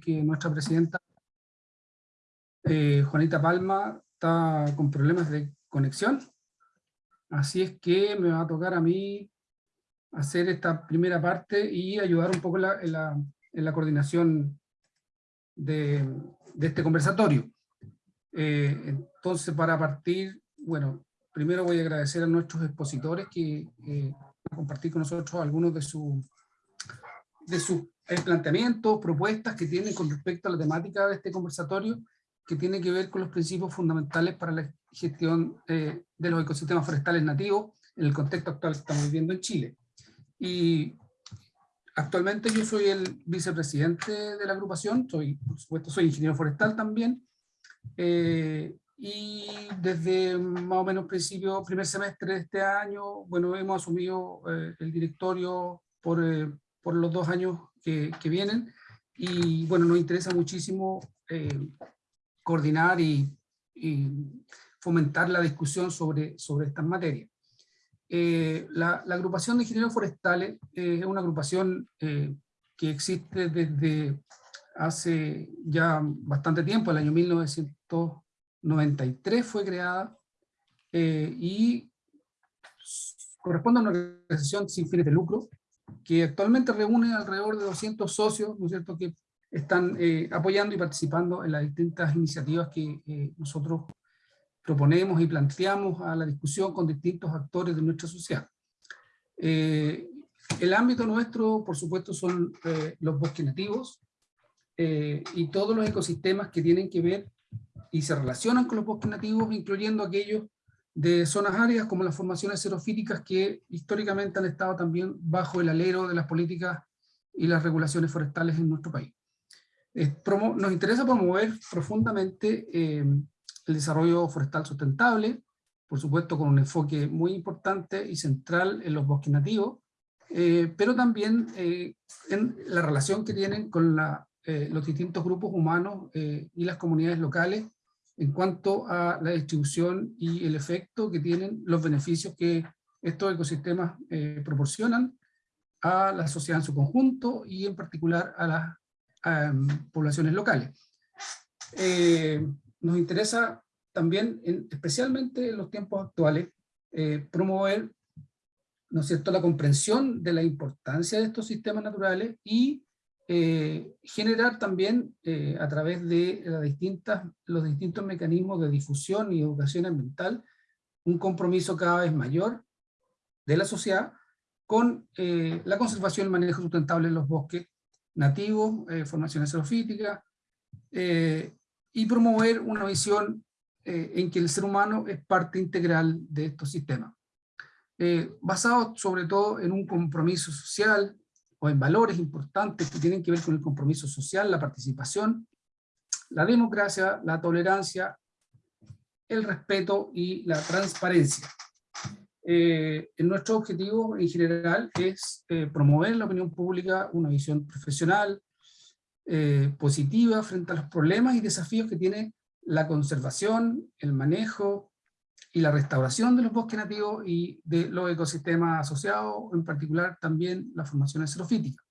que nuestra presidenta eh, Juanita Palma está con problemas de conexión. Así es que me va a tocar a mí hacer esta primera parte y ayudar un poco en la, coordinación de, este conversatorio. Eh, entonces, para partir, bueno, primero voy a agradecer a nuestros expositores que eh, compartir con nosotros algunos de, su, de sus eh, planteamientos, propuestas que tienen con respecto a la temática de este conversatorio, que tiene que ver con los principios fundamentales para la gestión eh, de los ecosistemas forestales nativos en el contexto actual que estamos viviendo en Chile. Y actualmente yo soy el vicepresidente de la agrupación, soy, por supuesto soy ingeniero forestal también, eh, y desde más o menos principio, primer semestre de este año, bueno, hemos asumido el directorio por, por, los dos años que, que, vienen, y bueno, nos interesa muchísimo coordinar y, fomentar la discusión sobre, sobre estas materias. Eh, la, agrupación de ingenieros forestales eh, es una agrupación eh, que existe desde hace ya bastante tiempo, el año 1993 fue creada, y corresponde a una organización sin fines de lucro, que actualmente reúne alrededor de 200 socios, ¿no es cierto?, que están eh, apoyando y participando en las distintas iniciativas que eh, nosotros proponemos y planteamos a la discusión con distintos actores de nuestra sociedad. Eh, el ámbito nuestro, por supuesto, son los bosques nativos y todos los ecosistemas que tienen que ver y se relacionan con los bosques nativos, incluyendo aquellos de zonas áridas como las formaciones xerofíticas que históricamente han estado también bajo el alero de las políticas y las regulaciones forestales en nuestro país. Nos interesa promover profundamente eh, el desarrollo forestal sustentable, por supuesto con un enfoque muy importante y central en los bosques nativos, eh, pero también eh, en la relación que tienen con los distintos grupos humanos y las comunidades locales en cuanto a la distribución y el efecto que tienen los beneficios que estos ecosistemas proporcionan a la sociedad en su conjunto y en particular a las poblaciones locales. Eh, nos interesa también, especialmente en los tiempos actuales, eh, promover ¿no es cierto? la comprensión de la importancia de estos sistemas naturales y eh, generar también a través de los distintos mecanismos de difusión y educación ambiental un compromiso cada vez mayor de la sociedad con la conservación y manejo sustentable de los bosques nativos, eh, formaciones xerofíticas, eh, y promover una visión eh, en que el ser humano es parte integral de estos sistemas. basado sobre todo en un compromiso social o en valores importantes que tienen que ver con el compromiso social, la participación, la democracia, la tolerancia, el respeto y la transparencia. Eh, nuestro objetivo en general es eh, promover en la opinión pública una visión profesional, eh, positiva frente a los problemas y desafíos que tiene la conservación, el manejo y la restauración de los bosques nativos y de los ecosistemas asociados, en particular también las formaciones xerofíticas,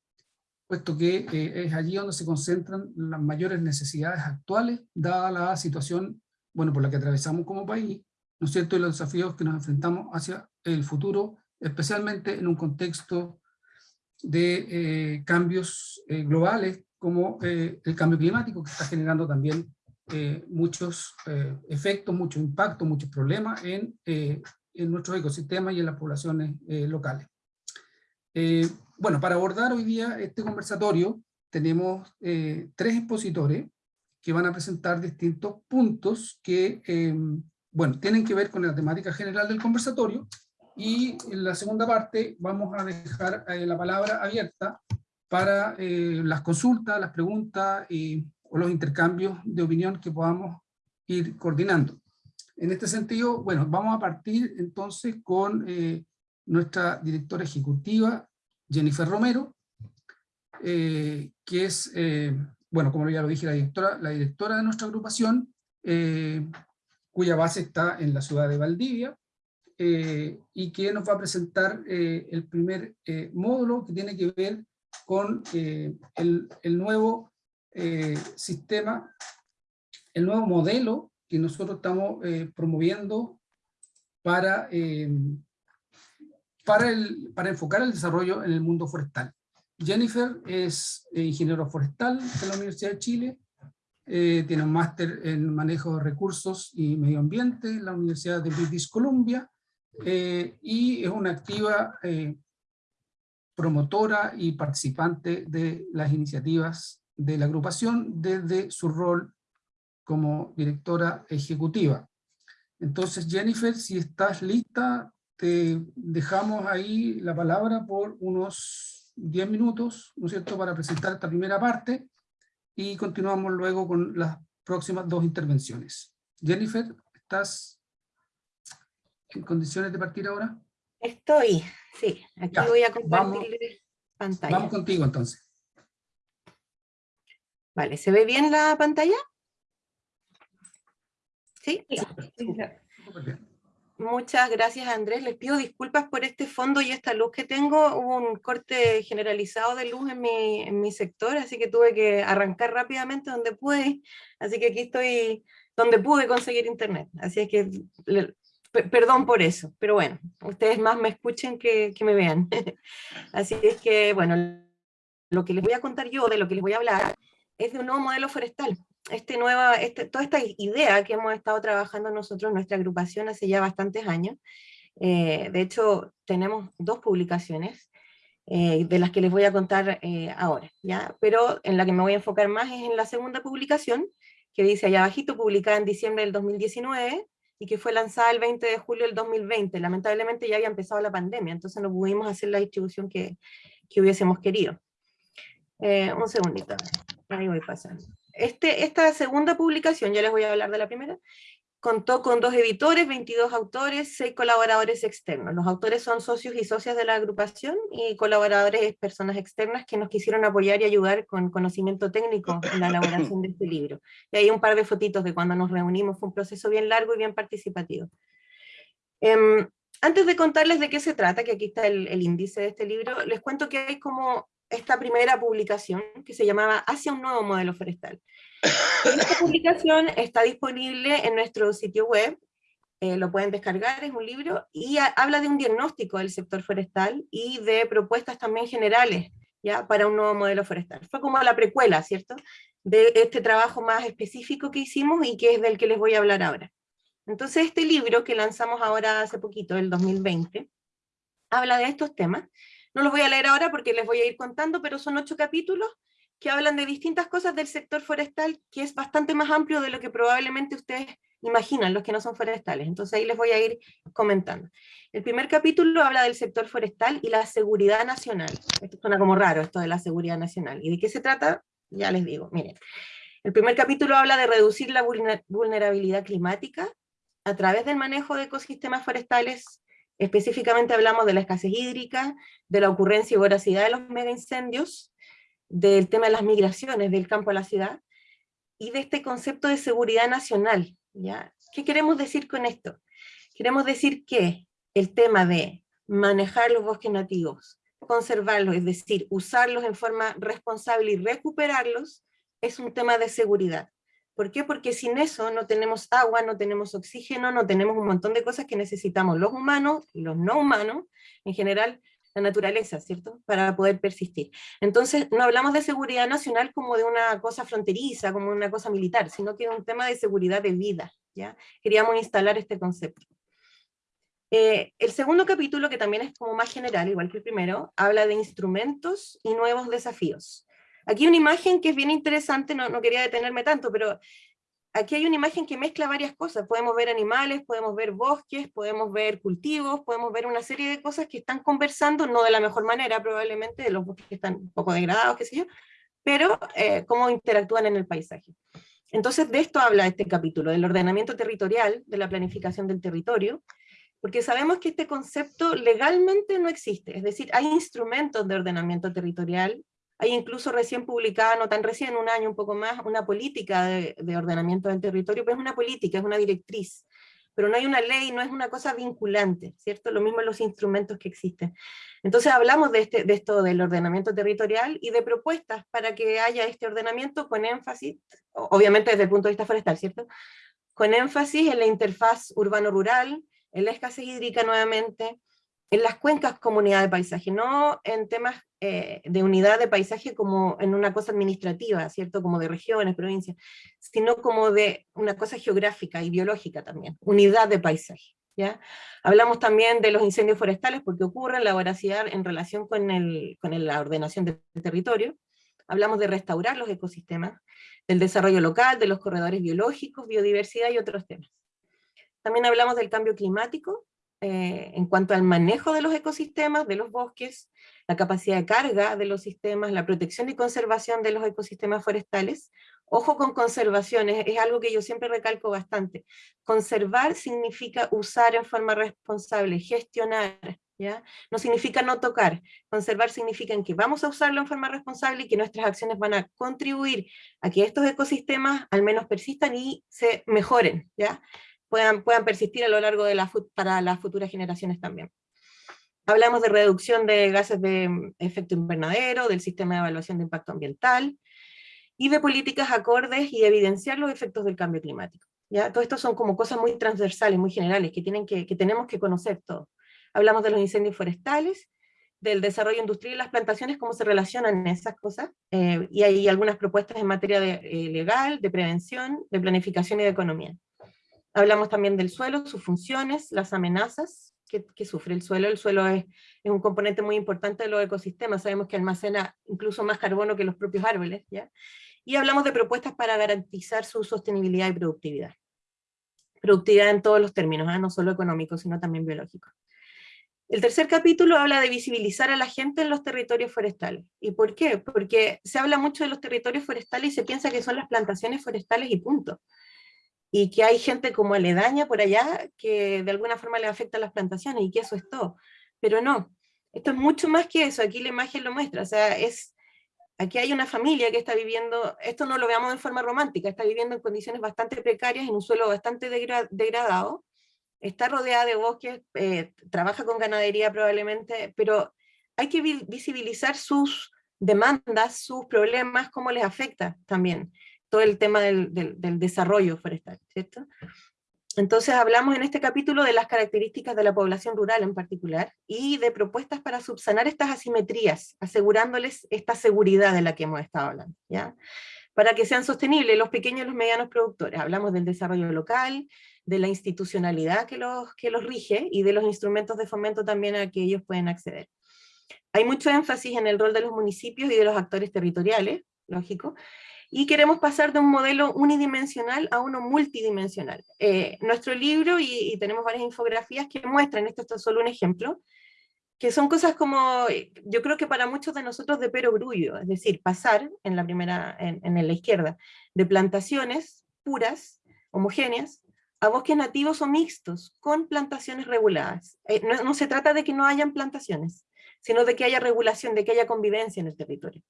puesto que es allí donde se concentran las mayores necesidades actuales, dada la situación bueno, por la que atravesamos como país, ¿no es cierto?, y los desafíos que nos enfrentamos hacia el futuro, especialmente en un contexto de eh, cambios eh, globales como eh, el cambio climático, que está generando también muchos efectos, muchos impactos, muchos problemas en, en nuestros ecosistemas y en las poblaciones locales. bueno, para abordar hoy día este conversatorio, tenemos tres expositores que van a presentar distintos puntos que bueno, tienen que ver con la temática general del conversatorio, y en la segunda parte vamos a dejar eh, la palabra abierta para eh, las consultas, las preguntas y, o los intercambios de opinión que podamos ir coordinando. En este sentido, bueno, vamos a partir entonces con eh, nuestra directora ejecutiva, Jennifer Romero, que es, bueno, como ya lo dije, la directora, la directora de nuestra agrupación, cuya base está en la ciudad de Valdivia, eh, y que nos va a presentar eh, el primer eh, módulo que tiene que ver con el, el, nuevo eh, sistema, el nuevo modelo que nosotros estamos eh, promoviendo para, para, el, para enfocar el desarrollo en el mundo forestal. Jennifer es ingeniero forestal de la Universidad de Chile, tiene un máster en manejo de recursos y medio ambiente en la Universidad de British Columbia, y es una activa promotora y participante de las iniciativas de la agrupación desde su rol como directora ejecutiva. Entonces, Jennifer, si estás lista, te dejamos ahí la palabra por unos 10 minutos, ¿no es cierto?, para presentar esta primera parte y continuamos luego con las próximas dos intervenciones. Jennifer, ¿estás en condiciones de partir ahora? Estoy, sí. Aquí voy a compartir pantalla. Vamos contigo entonces. Vale, ¿se ve bien la pantalla? ¿Sí? Muchas gracias Andrés, les pido disculpas por este fondo y esta luz que tengo, hubo un corte generalizado de luz en mi, en mi sector, así que tuve que arrancar rápidamente donde pude, así que aquí estoy donde pude conseguir internet, así que perdón por eso, pero bueno, ustedes más me escuchen que, que me vean. Así es que, bueno, lo que les voy a contar yo, de lo que les voy a hablar, es de un nuevo modelo forestal. Este nueva, este, toda esta idea que hemos estado trabajando nosotros nuestra agrupación hace ya bastantes años. Eh, de hecho, tenemos dos publicaciones, eh, de las que les voy a contar eh, ahora, ¿ya? Pero en la que me voy a enfocar más es en la segunda publicación, que dice allá abajito, publicada en diciembre del 2019, y que fue lanzada el 20 de julio del 2020. Lamentablemente ya había empezado la pandemia, entonces no pudimos hacer la distribución que, que hubiésemos querido. Eh, un segundito, ahí voy pasando. Este, esta segunda publicación, ya les voy a hablar de la primera, Contó con dos editores, 22 autores, 6 colaboradores externos. Los autores son socios y socias de la agrupación y colaboradores personas externas que nos quisieron apoyar y ayudar con conocimiento técnico en la elaboración de este libro. Y hay un par de fotitos de cuando nos reunimos, fue un proceso bien largo y bien participativo. Em, antes de contarles de qué se trata, que aquí está el, el índice de este libro, les cuento que hay como esta primera publicación que se llamaba Hacia un nuevo modelo forestal. Esta publicación está disponible en nuestro sitio web, eh, lo pueden descargar, es un libro, y habla de un diagnóstico del sector forestal y de propuestas también generales ya para un nuevo modelo forestal. Fue como la precuela, ¿cierto?, de este trabajo más específico que hicimos y que es del que les voy a hablar ahora. Entonces este libro que lanzamos ahora hace poquito, el 2020, habla de estos temas. No los voy a leer ahora porque les voy a ir contando, pero son ocho capítulos que hablan de distintas cosas del sector forestal, que es bastante más amplio de lo que probablemente ustedes imaginan, los que no son forestales. Entonces ahí les voy a ir comentando. El primer capítulo habla del sector forestal y la seguridad nacional. Esto suena como raro, esto de la seguridad nacional. ¿Y de qué se trata? Ya les digo, miren. El primer capítulo habla de reducir la vulnerabilidad climática a través del manejo de ecosistemas forestales. Específicamente hablamos de la escasez hídrica, de la ocurrencia y voracidad de los megaincendios, del tema de las migraciones del campo a la ciudad, y de este concepto de seguridad nacional. ¿ya? ¿Qué queremos decir con esto? Queremos decir que el tema de manejar los bosques nativos, conservarlos, es decir, usarlos en forma responsable y recuperarlos, es un tema de seguridad. ¿Por qué? Porque sin eso no tenemos agua, no tenemos oxígeno, no tenemos un montón de cosas que necesitamos los humanos y los no humanos, en general, la naturaleza, ¿cierto? Para poder persistir. Entonces, no hablamos de seguridad nacional como de una cosa fronteriza, como una cosa militar, sino que es un tema de seguridad de vida, ¿ya? Queríamos instalar este concepto. Eh, el segundo capítulo, que también es como más general, igual que el primero, habla de instrumentos y nuevos desafíos. Aquí una imagen que es bien interesante, no, no quería detenerme tanto, pero aquí hay una imagen que mezcla varias cosas. Podemos ver animales, podemos ver bosques, podemos ver cultivos, podemos ver una serie de cosas que están conversando, no de la mejor manera probablemente, de los bosques que están un poco degradados, qué sé yo, pero eh, cómo interactúan en el paisaje. Entonces de esto habla este capítulo, del ordenamiento territorial, de la planificación del territorio, porque sabemos que este concepto legalmente no existe, es decir, hay instrumentos de ordenamiento territorial, hay incluso recién publicada, no tan recién, un año, un poco más, una política de, ordenamiento del territorio, pero es una política, es una directriz. pero no hay una ley, no es una cosa vinculante, ¿cierto? Lo mismo en los instrumentos que existen. Entonces hablamos de, este, de esto del ordenamiento territorial y de propuestas para que haya este ordenamiento con énfasis, obviamente desde el punto de vista forestal, ¿cierto? Con énfasis en la interfaz urbano-rural, en la escasez hídrica nuevamente, en las cuencas comunidad de paisaje, no en temas eh, de unidad de paisaje como en una cosa administrativa, ¿cierto? Como de regiones, provincias, sino como de una cosa geográfica y biológica también, unidad de paisaje. ¿ya? Hablamos también de los incendios forestales porque ocurren, la voracidad en relación con, el, con la ordenación del territorio. Hablamos de restaurar los ecosistemas, del desarrollo local, de los corredores biológicos, biodiversidad y otros temas. También hablamos del cambio climático, eh, en cuanto al manejo de los ecosistemas, de los bosques, la capacidad de carga de los sistemas, la protección y conservación de los ecosistemas forestales. Ojo con conservación, es, algo que yo siempre recalco bastante. Conservar significa usar en forma responsable, gestionar, ¿ya? No significa no tocar. Conservar significa que vamos a usarlo en forma responsable y que nuestras acciones van a contribuir a que estos ecosistemas al menos persistan y se mejoren, ¿ya? Puedan, persistir a lo largo de la, para las futuras generaciones también. Hablamos de reducción de gases de mm, efecto invernadero, del sistema de evaluación de impacto ambiental, y de políticas acordes y evidenciar los efectos del cambio climático. ¿ya? Todo esto son como cosas muy transversales, muy generales, que, tienen que, que tenemos que conocer todos. Hablamos de los incendios forestales, del desarrollo industrial y las plantaciones, cómo se relacionan esas cosas, eh, y hay algunas propuestas en materia de, eh, legal, de prevención, de planificación y de economía. Hablamos también del suelo, sus funciones, las amenazas que, sufre el suelo. El suelo es, es, un componente muy importante de los ecosistemas, sabemos que almacena incluso más carbono que los propios árboles. ¿ya? Y hablamos de propuestas para garantizar su sostenibilidad y productividad. Productividad en todos los términos, ¿eh? no solo económico, sino también biológico. El tercer capítulo habla de visibilizar a la gente en los territorios forestales. ¿Y por qué? Porque se habla mucho de los territorios forestales y se piensa que son las plantaciones forestales y punto y que hay gente como aledaña por allá que de alguna forma le afecta a las plantaciones y que eso es todo. Pero no, esto es mucho más que eso, aquí la imagen lo muestra, o sea, es, aquí hay una familia que está viviendo, esto no lo veamos en forma romántica, está viviendo en condiciones bastante precarias, en un suelo bastante degradado, está rodeada de bosques, eh, trabaja con ganadería probablemente, pero hay que visibilizar sus demandas, sus problemas, cómo les afecta también todo el tema del, desarrollo forestal, ¿cierto? Entonces hablamos en este capítulo de las características de la población rural en particular, y de propuestas para subsanar estas asimetrías, asegurándoles esta seguridad de la que hemos estado hablando, ¿ya? Para que sean sostenibles los pequeños y los medianos productores. Hablamos del desarrollo local, de la institucionalidad que los, que los rige, y de los instrumentos de fomento también a que ellos pueden acceder. Hay mucho énfasis en el rol de los municipios y de los actores territoriales, lógico, y queremos pasar de un modelo unidimensional a uno multidimensional. Eh, nuestro libro, y, tenemos varias infografías que muestran, esto, es solo un ejemplo, que son cosas como, yo creo que para muchos de nosotros de perogrullo, es decir, pasar en la primera, en, en la izquierda, de plantaciones puras, homogéneas, a bosques nativos o mixtos, con plantaciones reguladas. Eh, no, no, se trata de que no hayan plantaciones, sino de que haya regulación, de que haya convivencia en el territorio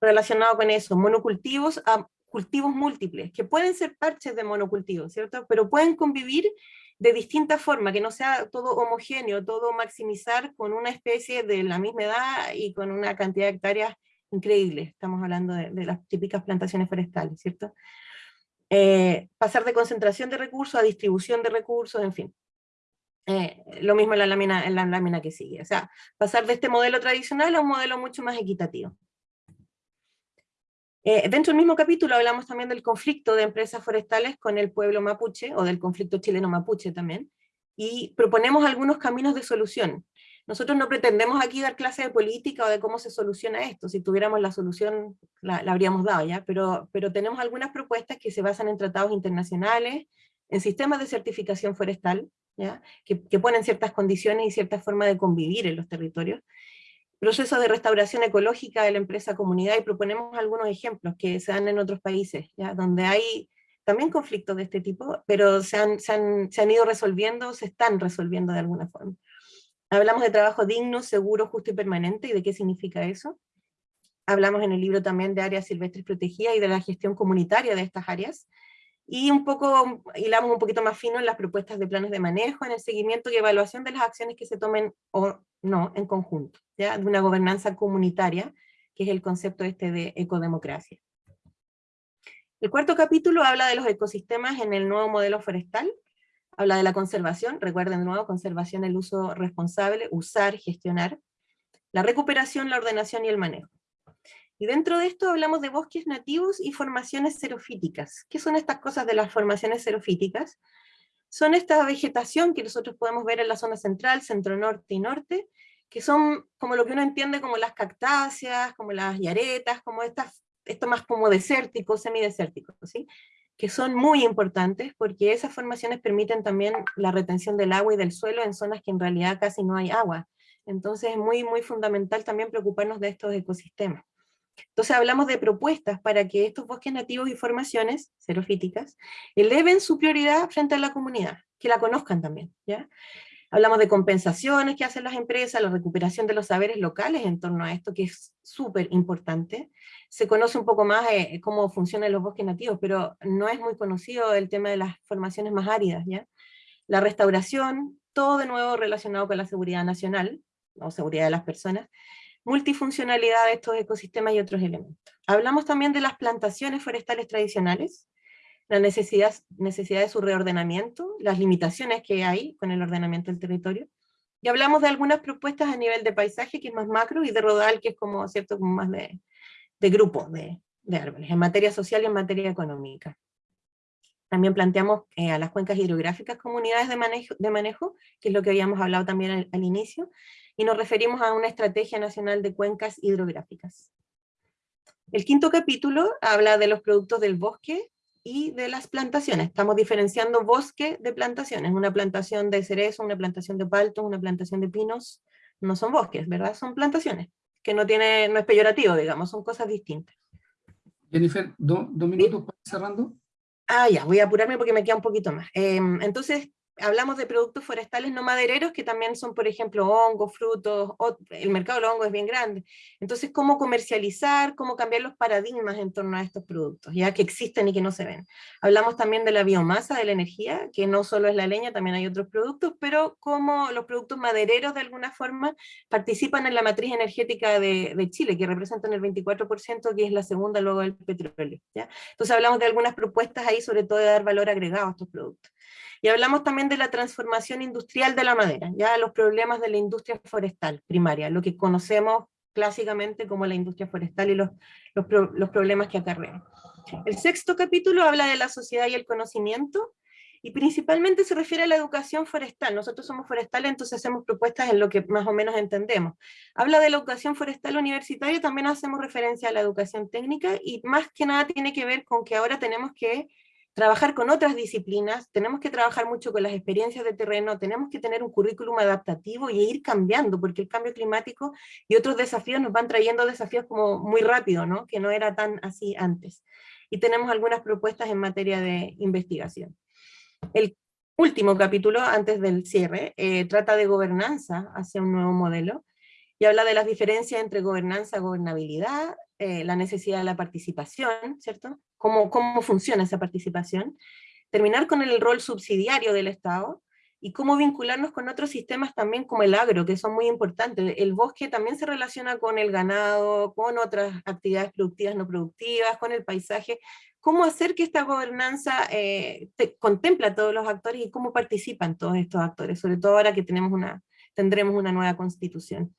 relacionado con eso, monocultivos a cultivos múltiples, que pueden ser parches de monocultivos, ¿cierto? Pero pueden convivir de distinta forma, que no sea todo homogéneo, todo maximizar con una especie de la misma edad y con una cantidad de hectáreas increíble. Estamos hablando de, las típicas plantaciones forestales, ¿cierto? Eh, pasar de concentración de recursos a distribución de recursos, en fin. Eh, lo mismo en la, lámina, en la lámina que sigue. O sea, pasar de este modelo tradicional a un modelo mucho más equitativo. Eh, dentro del mismo capítulo hablamos también del conflicto de empresas forestales con el pueblo mapuche, o del conflicto chileno-mapuche también, y proponemos algunos caminos de solución. Nosotros no pretendemos aquí dar clase de política o de cómo se soluciona esto, si tuviéramos la solución la, habríamos dado ya, pero, pero tenemos algunas propuestas que se basan en tratados internacionales, en sistemas de certificación forestal, ¿ya? Que, que ponen ciertas condiciones y cierta forma de convivir en los territorios, proceso de restauración ecológica de la empresa comunidad y proponemos algunos ejemplos que se dan en otros países, ¿ya? donde hay también conflictos de este tipo, pero se han, se, han, se han, ido resolviendo, se están resolviendo de alguna forma. Hablamos de trabajo digno, seguro, justo y permanente, y de qué significa eso. Hablamos en el libro también de áreas silvestres protegidas y de la gestión comunitaria de estas áreas, y un poco, hilamos un poquito más fino en las propuestas de planes de manejo, en el seguimiento y evaluación de las acciones que se tomen o no en conjunto, ¿ya? de una gobernanza comunitaria, que es el concepto este de ecodemocracia. El cuarto capítulo habla de los ecosistemas en el nuevo modelo forestal, habla de la conservación, recuerden de nuevo, conservación, el uso responsable, usar, gestionar, la recuperación, la ordenación y el manejo. Y dentro de esto hablamos de bosques nativos y formaciones xerofíticas. ¿Qué son estas cosas de las formaciones xerofíticas? Son esta vegetación que nosotros podemos ver en la zona central, centro-norte y norte, que son como lo que uno entiende como las cactáceas, como las yaretas, como estas, esto más como desértico, semidesértico, ¿sí? que son muy importantes porque esas formaciones permiten también la retención del agua y del suelo en zonas que en realidad casi no hay agua. Entonces es muy, muy fundamental también preocuparnos de estos ecosistemas. Entonces hablamos de propuestas para que estos bosques nativos y formaciones xerofíticas eleven su prioridad frente a la comunidad, que la conozcan también. ¿ya? Hablamos de compensaciones que hacen las empresas, la recuperación de los saberes locales en torno a esto, que es súper importante. Se conoce un poco más eh, cómo funcionan los bosques nativos, pero no es muy conocido el tema de las formaciones más áridas. ¿ya? La restauración, todo de nuevo relacionado con la seguridad nacional, o seguridad de las personas, multifuncionalidad de estos ecosistemas y otros elementos. Hablamos también de las plantaciones forestales tradicionales, la necesidad, necesidad de su reordenamiento, las limitaciones que hay con el ordenamiento del territorio, y hablamos de algunas propuestas a nivel de paisaje, que es más macro, y de rodal, que es como, ¿cierto? como más de, de grupo de, de árboles, en materia social y en materia económica. También planteamos eh, a las cuencas hidrográficas comunidades de manejo, de manejo, que es lo que habíamos hablado también al inicio, y nos referimos a una estrategia nacional de cuencas hidrográficas. El quinto capítulo habla de los productos del bosque y de las plantaciones. Estamos diferenciando bosque de plantaciones. Una plantación de cerezo, una plantación de paltos, una plantación de pinos, no son bosques, ¿verdad? Son plantaciones, que no, tiene, no es peyorativo, digamos, son cosas distintas. Jennifer, dos minutos para cerrando. Ah, ya, voy a apurarme porque me queda un poquito más. Em, entonces, hablamos de productos forestales no madereros, que también son, por ejemplo, hongos, frutos, el mercado del hongo es bien grande. Entonces, ¿cómo comercializar, cómo cambiar los paradigmas en torno a estos productos, ya que existen y que no se ven? Hablamos también de la biomasa, de la energía, que no solo es la leña, también hay otros productos, pero cómo los productos madereros, de alguna forma, participan en la matriz energética de, Chile, que representan el 24%, que es la segunda luego del petróleo. Entonces, hablamos de algunas propuestas ahí, sobre todo de dar valor agregado a estos productos. Y hablamos también de la transformación industrial de la madera, ya los problemas de la industria forestal primaria, lo que conocemos clásicamente como la industria forestal y los, los, problemas que acarrean. El sexto capítulo habla de la sociedad y el conocimiento, y principalmente se refiere a la educación forestal. Nosotros somos forestales, entonces hacemos propuestas en lo que más o menos entendemos. Habla de la educación forestal universitaria, también hacemos referencia a la educación técnica, y más que nada tiene que ver con que ahora tenemos que trabajar con otras disciplinas, tenemos que trabajar mucho con las experiencias de terreno, tenemos que tener un currículum adaptativo y ir cambiando, porque el cambio climático y otros desafíos nos van trayendo desafíos como muy rápido, ¿no? que no era tan así antes. Y tenemos algunas propuestas en materia de investigación. El último capítulo, antes del cierre, eh, trata de gobernanza hacia un nuevo modelo, y habla de las diferencias entre gobernanza gobernabilidad, eh, la necesidad de la participación, ¿cierto? Cómo, cómo funciona esa participación. Terminar con el rol subsidiario del Estado, y cómo vincularnos con otros sistemas también como el agro, que son muy importantes. El bosque también se relaciona con el ganado, con otras actividades productivas no productivas, con el paisaje. ¿Cómo hacer que esta gobernanza eh, contemple a todos los actores y cómo participan todos estos actores? Sobre todo ahora que tenemos una, tendremos una nueva constitución.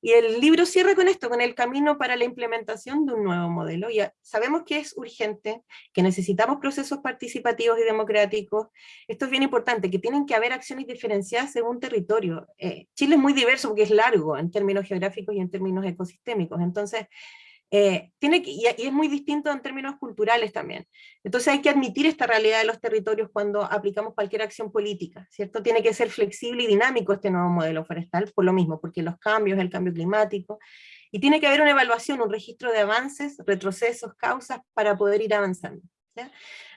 Y el libro cierra con esto, con el camino para la implementación de un nuevo modelo. Ya sabemos que es urgente, que necesitamos procesos participativos y democráticos. Esto es bien importante, que tienen que haber acciones diferenciadas según territorio. Eh, Chile es muy diverso porque es largo en términos geográficos y en términos ecosistémicos. Entonces, eh, tiene que, y, es muy distinto en términos culturales también. Entonces hay que admitir esta realidad de los territorios cuando aplicamos cualquier acción política, ¿cierto? Tiene que ser flexible y dinámico este nuevo modelo forestal, por lo mismo, porque los cambios, el cambio climático, y tiene que haber una evaluación, un registro de avances, retrocesos, causas, para poder ir avanzando.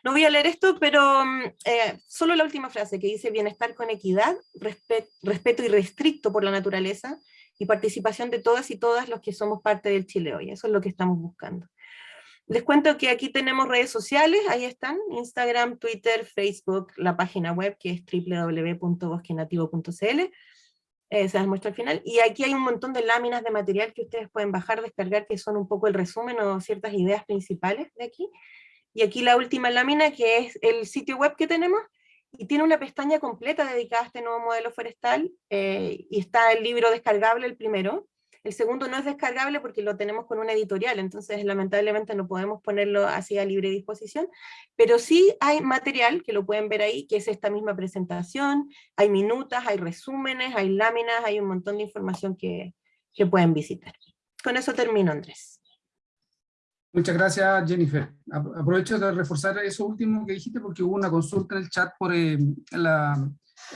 No voy a leer esto, pero mm, eh, solo la última frase que dice bienestar con equidad, respeto irrestricto por la naturaleza, y participación de todas y todas los que somos parte del Chile hoy. Eso es lo que estamos buscando. Les cuento que aquí tenemos redes sociales, ahí están, Instagram, Twitter, Facebook, la página web que es www.bosquenativo.cl, eh, se las muestro al final, y aquí hay un montón de láminas de material que ustedes pueden bajar, descargar, que son un poco el resumen o ciertas ideas principales de aquí, y aquí la última lámina que es el sitio web que tenemos, y tiene una pestaña completa dedicada a este nuevo modelo forestal, eh, y está el libro descargable el primero, el segundo no es descargable porque lo tenemos con una editorial, entonces lamentablemente no podemos ponerlo así a libre disposición, pero sí hay material que lo pueden ver ahí, que es esta misma presentación, hay minutas, hay resúmenes, hay láminas, hay un montón de información que, que pueden visitar. Con eso termino, Andrés. Muchas gracias, Jennifer. Aprovecho de reforzar eso último que dijiste porque hubo una consulta en el chat por eh, la,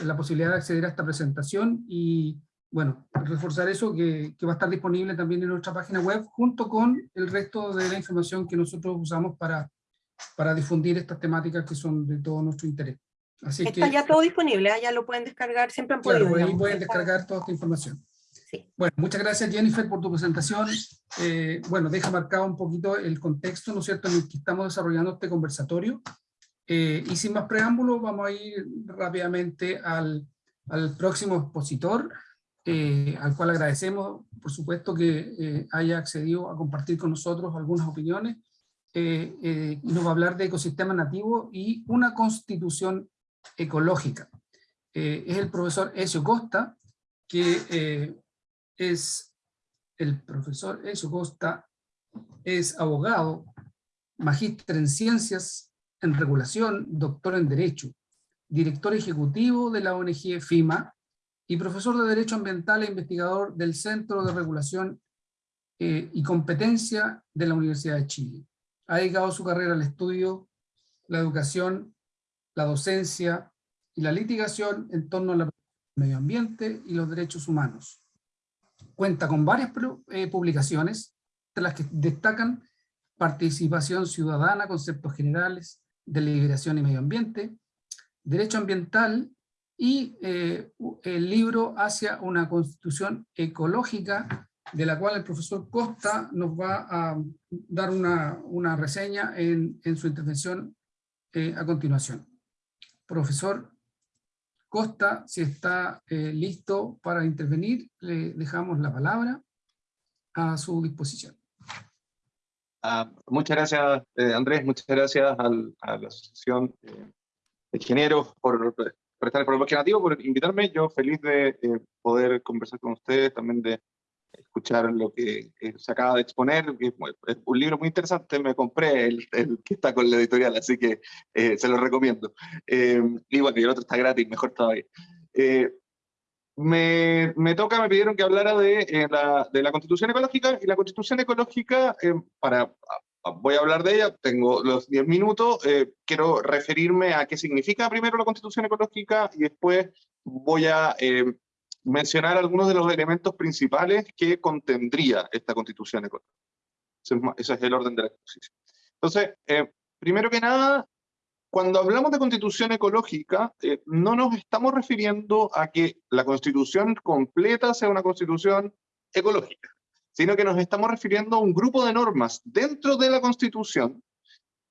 la posibilidad de acceder a esta presentación y bueno, reforzar eso, que, va a estar disponible también en nuestra página web, junto con el resto de la información que nosotros usamos para, para difundir estas temáticas que son de todo nuestro interés. Así Está ya todo disponible, ¿ah? ya lo pueden descargar, siempre han podido. Claro, ahí pueden descargar toda esta información. Sí. Bueno, muchas gracias Jennifer por tu presentación. Eh, bueno, deja marcado un poquito el contexto, ¿no es cierto?, en el que estamos desarrollando este conversatorio. Eh, y sin más preámbulos, vamos a ir rápidamente al, al próximo expositor, eh, al cual agradecemos, por supuesto, que eh, haya accedido a compartir con nosotros algunas opiniones. Eh, y nos va a hablar de ecosistema nativo y una constitución ecológica. es el profesor Ezio Costa, que es el profesor Ezio Costa, es abogado, magíster en ciencias, en regulación, doctor en derecho, director ejecutivo de la ONG FIMA, y profesor de Derecho Ambiental e investigador del Centro de Regulación eh, y Competencia de la Universidad de Chile. Ha dedicado su carrera al estudio, la educación, la docencia y la litigación en torno al medio ambiente y los derechos humanos. Cuenta con varias eh, publicaciones, entre las que destacan participación ciudadana, conceptos generales, deliberación y medio ambiente, derecho ambiental y eh, el libro hacia una constitución ecológica, de la cual el profesor Costa nos va a dar una, una reseña en, en, su intervención eh, a continuación. Profesor Costa, si está eh, listo para intervenir, le dejamos la palabra a su disposición. Ah, muchas gracias, Andrés, muchas gracias a la Asociación de Ingenieros por por estar en el Nativo, por invitarme. Yo feliz de poder conversar con ustedes, también de escuchar lo que se acaba de exponer. Es un libro muy interesante, me compré el, que está con la editorial, así que eh, se lo recomiendo. Eh, y bueno, y el otro está gratis, mejor todavía. Eh, me, me, toca, me pidieron que hablara de, la, de la Constitución Ecológica, y la Constitución Ecológica, para voy a hablar de ella, tengo los 10 minutos, eh, quiero referirme a qué significa primero la constitución ecológica y después voy a eh, mencionar algunos de los elementos principales que contendría esta constitución ecológica. Ese es, el orden de la exposición. Entonces, eh, primero que nada, cuando hablamos de constitución ecológica, no nos estamos refiriendo a que la constitución completa sea una constitución ecológica sino que nos estamos refiriendo a un grupo de normas dentro de la Constitución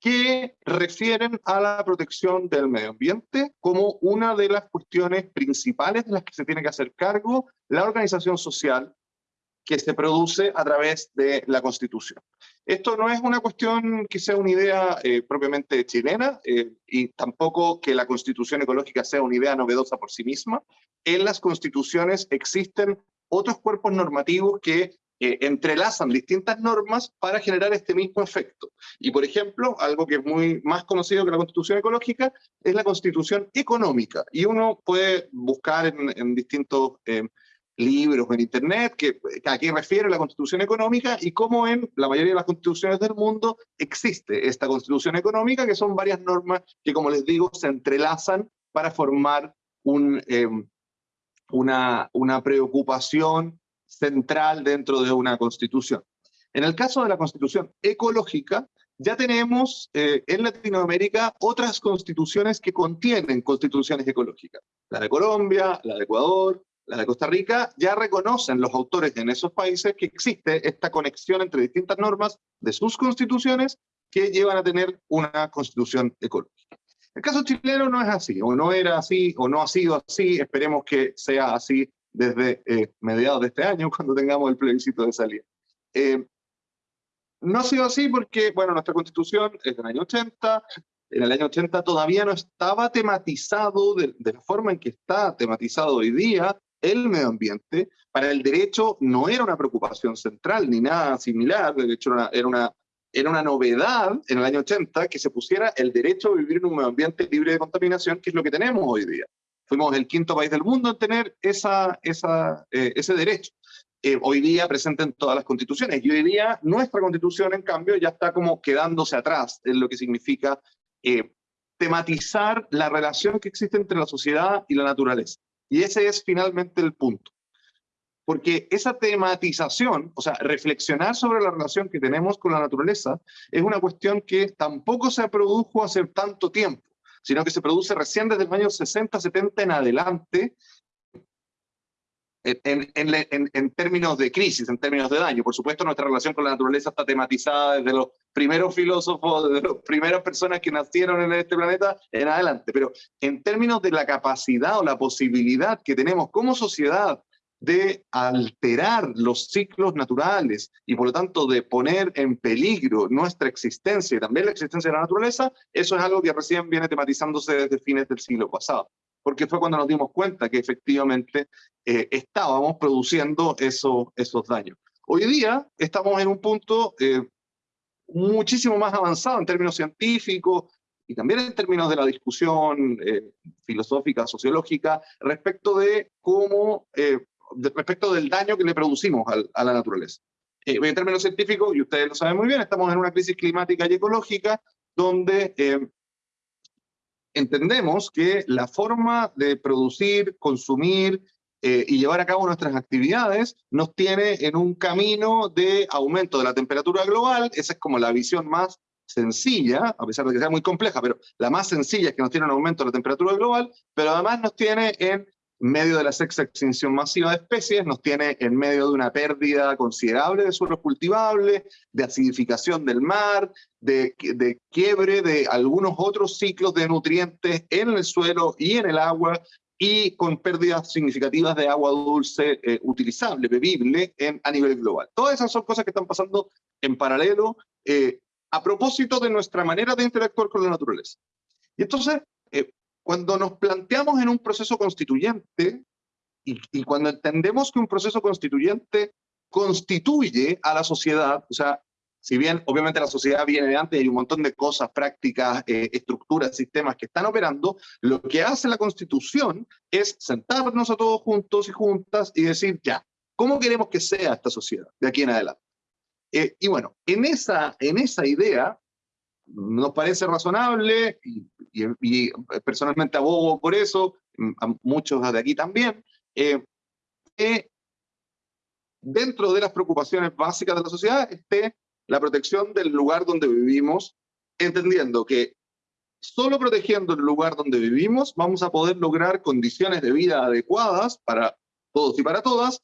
que refieren a la protección del medio ambiente como una de las cuestiones principales de las que se tiene que hacer cargo la organización social que se produce a través de la Constitución. Esto no es una cuestión que sea una idea eh, propiamente chilena eh, y tampoco que la Constitución ecológica sea una idea novedosa por sí misma. En las constituciones existen otros cuerpos normativos que entrelazan distintas normas para generar este mismo efecto. Y por ejemplo, algo que es muy más conocido que la constitución ecológica es la constitución económica. Y uno puede buscar en, distintos eh, libros en internet que, a qué refiere la constitución económica y cómo en la mayoría de las constituciones del mundo existe esta constitución económica, que son varias normas que, como les digo, se entrelazan para formar eh, una preocupación central dentro de una constitución. En el caso de la constitución ecológica, ya tenemos eh, en Latinoamérica otras constituciones que contienen constituciones ecológicas. La de Colombia, la de Ecuador, la de Costa Rica, ya reconocen los autores en esos países que existe esta conexión entre distintas normas de sus constituciones que llevan a tener una constitución ecológica. El caso chileno no es así, o no era así, o no ha sido así, esperemos que sea así desde eh, mediados de este año, cuando tengamos el plebiscito de salida. Eh, no ha sido así porque, bueno, nuestra constitución es del año 80, en el año 80 todavía no estaba tematizado de, la forma en que está tematizado hoy día el medio ambiente. Para el derecho no era una preocupación central ni nada similar, de hecho era era una, era una novedad en el año 80 que se pusiera el derecho a vivir en un medio ambiente libre de contaminación, que es lo que tenemos hoy día. Fuimos el quinto país del mundo en tener esa, esa, eh, ese derecho. Eh, hoy día presente en todas las constituciones. Y hoy día nuestra constitución, en cambio, ya está como quedándose atrás en lo que significa eh, tematizar la relación que existe entre la sociedad y la naturaleza. Y ese es finalmente el punto. Porque esa tematización, o sea, reflexionar sobre la relación que tenemos con la naturaleza, es una cuestión que tampoco se produjo hace tanto tiempo, sino que se produce recién desde los años 60, 70 en adelante, en, en, en, términos de crisis, en términos de daño. Por supuesto, nuestra relación con la naturaleza está tematizada desde los primeros filósofos, desde las primeras personas que nacieron en este planeta en adelante. Pero en términos de la capacidad o la posibilidad que tenemos como sociedad de alterar los ciclos naturales y por lo tanto de poner en peligro nuestra existencia y también la existencia de la naturaleza, eso es algo que recién viene tematizándose desde fines del siglo pasado, porque fue cuando nos dimos cuenta que efectivamente eh, estábamos produciendo eso, esos daños. Hoy día estamos en un punto eh, muchísimo más avanzado en términos científicos y también en términos de la discusión eh, filosófica, sociológica, respecto de cómo respecto del daño que le producimos a la naturaleza. Eh, en términos científicos, y ustedes lo saben muy bien, estamos en una crisis climática y ecológica donde eh, entendemos que la forma de producir, consumir eh, y llevar a cabo nuestras actividades nos tiene en un camino de aumento de la temperatura global, esa es como la visión más sencilla, a pesar de que sea muy compleja, pero la más sencilla es que nos tiene un aumento de la temperatura global, pero además nos tiene en medio de la sexta extinción masiva de especies, nos tiene en medio de una pérdida considerable de suelos cultivables, de acidificación del mar, de, de, quiebre de algunos otros ciclos de nutrientes en el suelo y en el agua, y con pérdidas significativas de agua dulce eh, utilizable, bebible, en, a nivel global. Todas esas son cosas que están pasando en paralelo eh, a propósito de nuestra manera de interactuar con la naturaleza. Y entonces, eh, cuando nos planteamos en un proceso constituyente y, cuando entendemos que un proceso constituyente constituye a la sociedad, o sea, si bien obviamente la sociedad viene de antes y hay un montón de cosas, prácticas, eh, estructuras, sistemas que están operando, lo que hace la constitución es sentarnos a todos juntos y juntas y decir, ya, ¿cómo queremos que sea esta sociedad de aquí en adelante? Eh, y bueno, en esa, en esa idea nos parece razonable y, personalmente abogo por eso, mm, a muchos de aquí también, eh, dentro de las preocupaciones básicas de la sociedad esté la protección del lugar donde vivimos, entendiendo que solo protegiendo el lugar donde vivimos vamos a poder lograr condiciones de vida adecuadas para todos y para todas,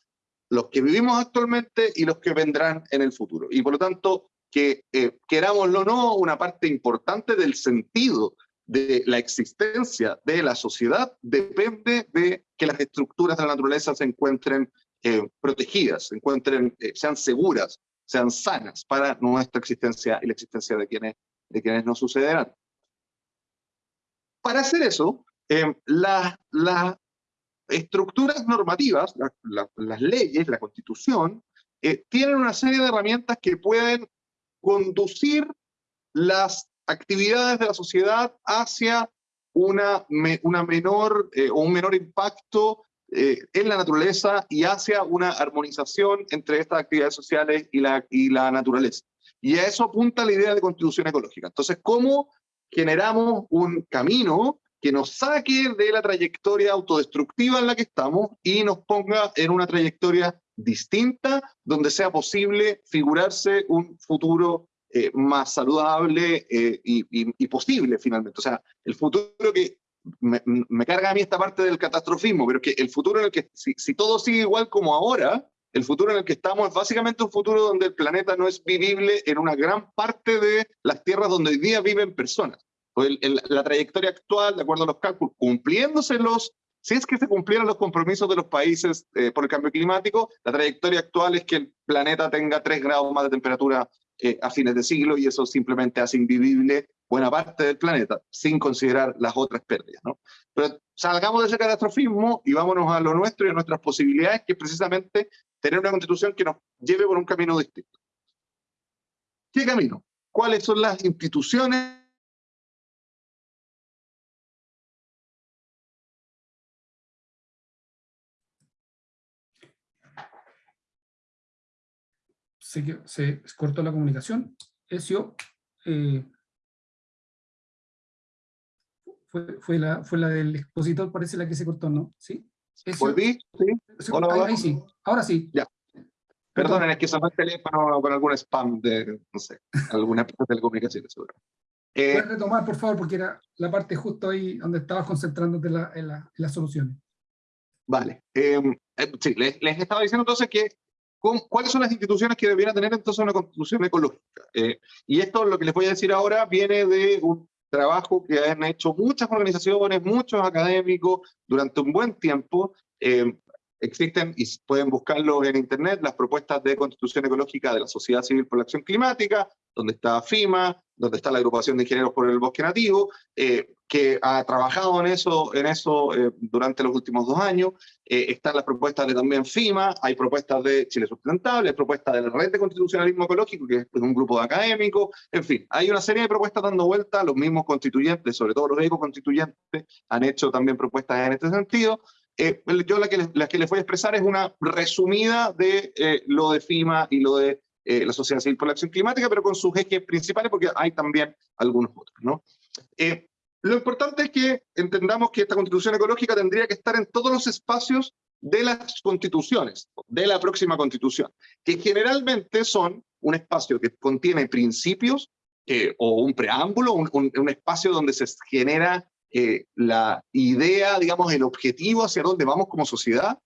los que vivimos actualmente y los que vendrán en el futuro. Y por lo tanto, que, eh, querámoslo o no, una parte importante del sentido de la existencia de la sociedad depende de que las estructuras de la naturaleza se encuentren eh, protegidas, se encuentren, eh, sean seguras, sean sanas para nuestra existencia y la existencia de quienes, de quienes nos sucederán. Para hacer eso, las estructuras normativas, las leyes, la constitución, tienen una serie de herramientas que pueden conducir las actividades de la sociedad hacia una, una menor eh, o un menor impacto eh, en la naturaleza y hacia una armonización entre estas actividades sociales y la, y la naturaleza. Y a eso apunta la idea de constitución ecológica. Entonces, ¿cómo generamos un camino que nos saque de la trayectoria autodestructiva en la que estamos y nos ponga en una trayectoria distinta, donde sea posible figurarse un futuro eh, más saludable eh, y, posible finalmente. O sea, el futuro que me, me, carga a mí esta parte del catastrofismo, pero que el futuro en el que, si, si todo sigue igual como ahora, el futuro en el que estamos es básicamente un futuro donde el planeta no es vivible en una gran parte de las tierras donde hoy día viven personas. El, el, la trayectoria actual, de acuerdo a los cálculos, cumpliéndose los, si es que se cumplieran los compromisos de los países eh, por el cambio climático, la trayectoria actual es que el planeta tenga 3 grados más de temperatura eh, a fines de siglo y eso simplemente hace invivible buena parte del planeta, sin considerar las otras pérdidas. Pero salgamos de ese catastrofismo y vámonos a lo nuestro y a nuestras posibilidades, que es precisamente tener una constitución que nos lleve por un camino distinto. ¿Qué camino? ¿Cuáles son las instituciones se, se cortó la comunicación. Ezio, eh, fue, fue, la, fue la del expositor, parece la que se cortó, ¿no? ¿Sí? Ezio, ¿Volví? ¿Sí? ¿O no? ahí, ahí, sí, ahora sí. Ya. Perdonen, es que sonó el teléfono con algún spam de, no sé, alguna telecomunicaciones, seguro. Eh, Puedes retomar, por favor, porque era la parte justo ahí donde estabas concentrándote en, la, en, la, en las soluciones. Vale. Eh, eh, sí, les, les, estaba diciendo entonces que cuáles son las instituciones que deberían tener entonces una constitución ecológica. Eh, y esto, lo que les voy a decir ahora, viene de un trabajo que han hecho muchas organizaciones, muchos académicos durante un buen tiempo. Eh, existen, y pueden buscarlo en internet, las propuestas de constitución ecológica de la Sociedad Civil por la Acción Climática, donde está FIMA, donde está la agrupación de ingenieros por el bosque nativo, eh, que ha trabajado en eso, en eso eh, durante los últimos dos años. Eh, están las propuestas de también FIMA, hay propuestas de Chile Sustentable, hay propuestas de la Red de Constitucionalismo Ecológico, que es un grupo de académicos, en fin, hay una serie de propuestas dando vuelta, los mismos constituyentes, sobre todo los ecoconstituyentes, han hecho también propuestas en este sentido. Eh, yo la que, les, la que les voy a expresar es una resumida de eh, lo de FIMA y lo de eh, la Sociedad Civil por la Acción Climática, pero con sus ejes principales, porque hay también algunos otros. ¿no? Eh, lo importante es que entendamos que esta constitución ecológica tendría que estar en todos los espacios de las constituciones, de la próxima constitución, que generalmente son un espacio que contiene principios eh, o un preámbulo, un, espacio donde se genera eh, la idea, digamos, el objetivo hacia dónde vamos como sociedad.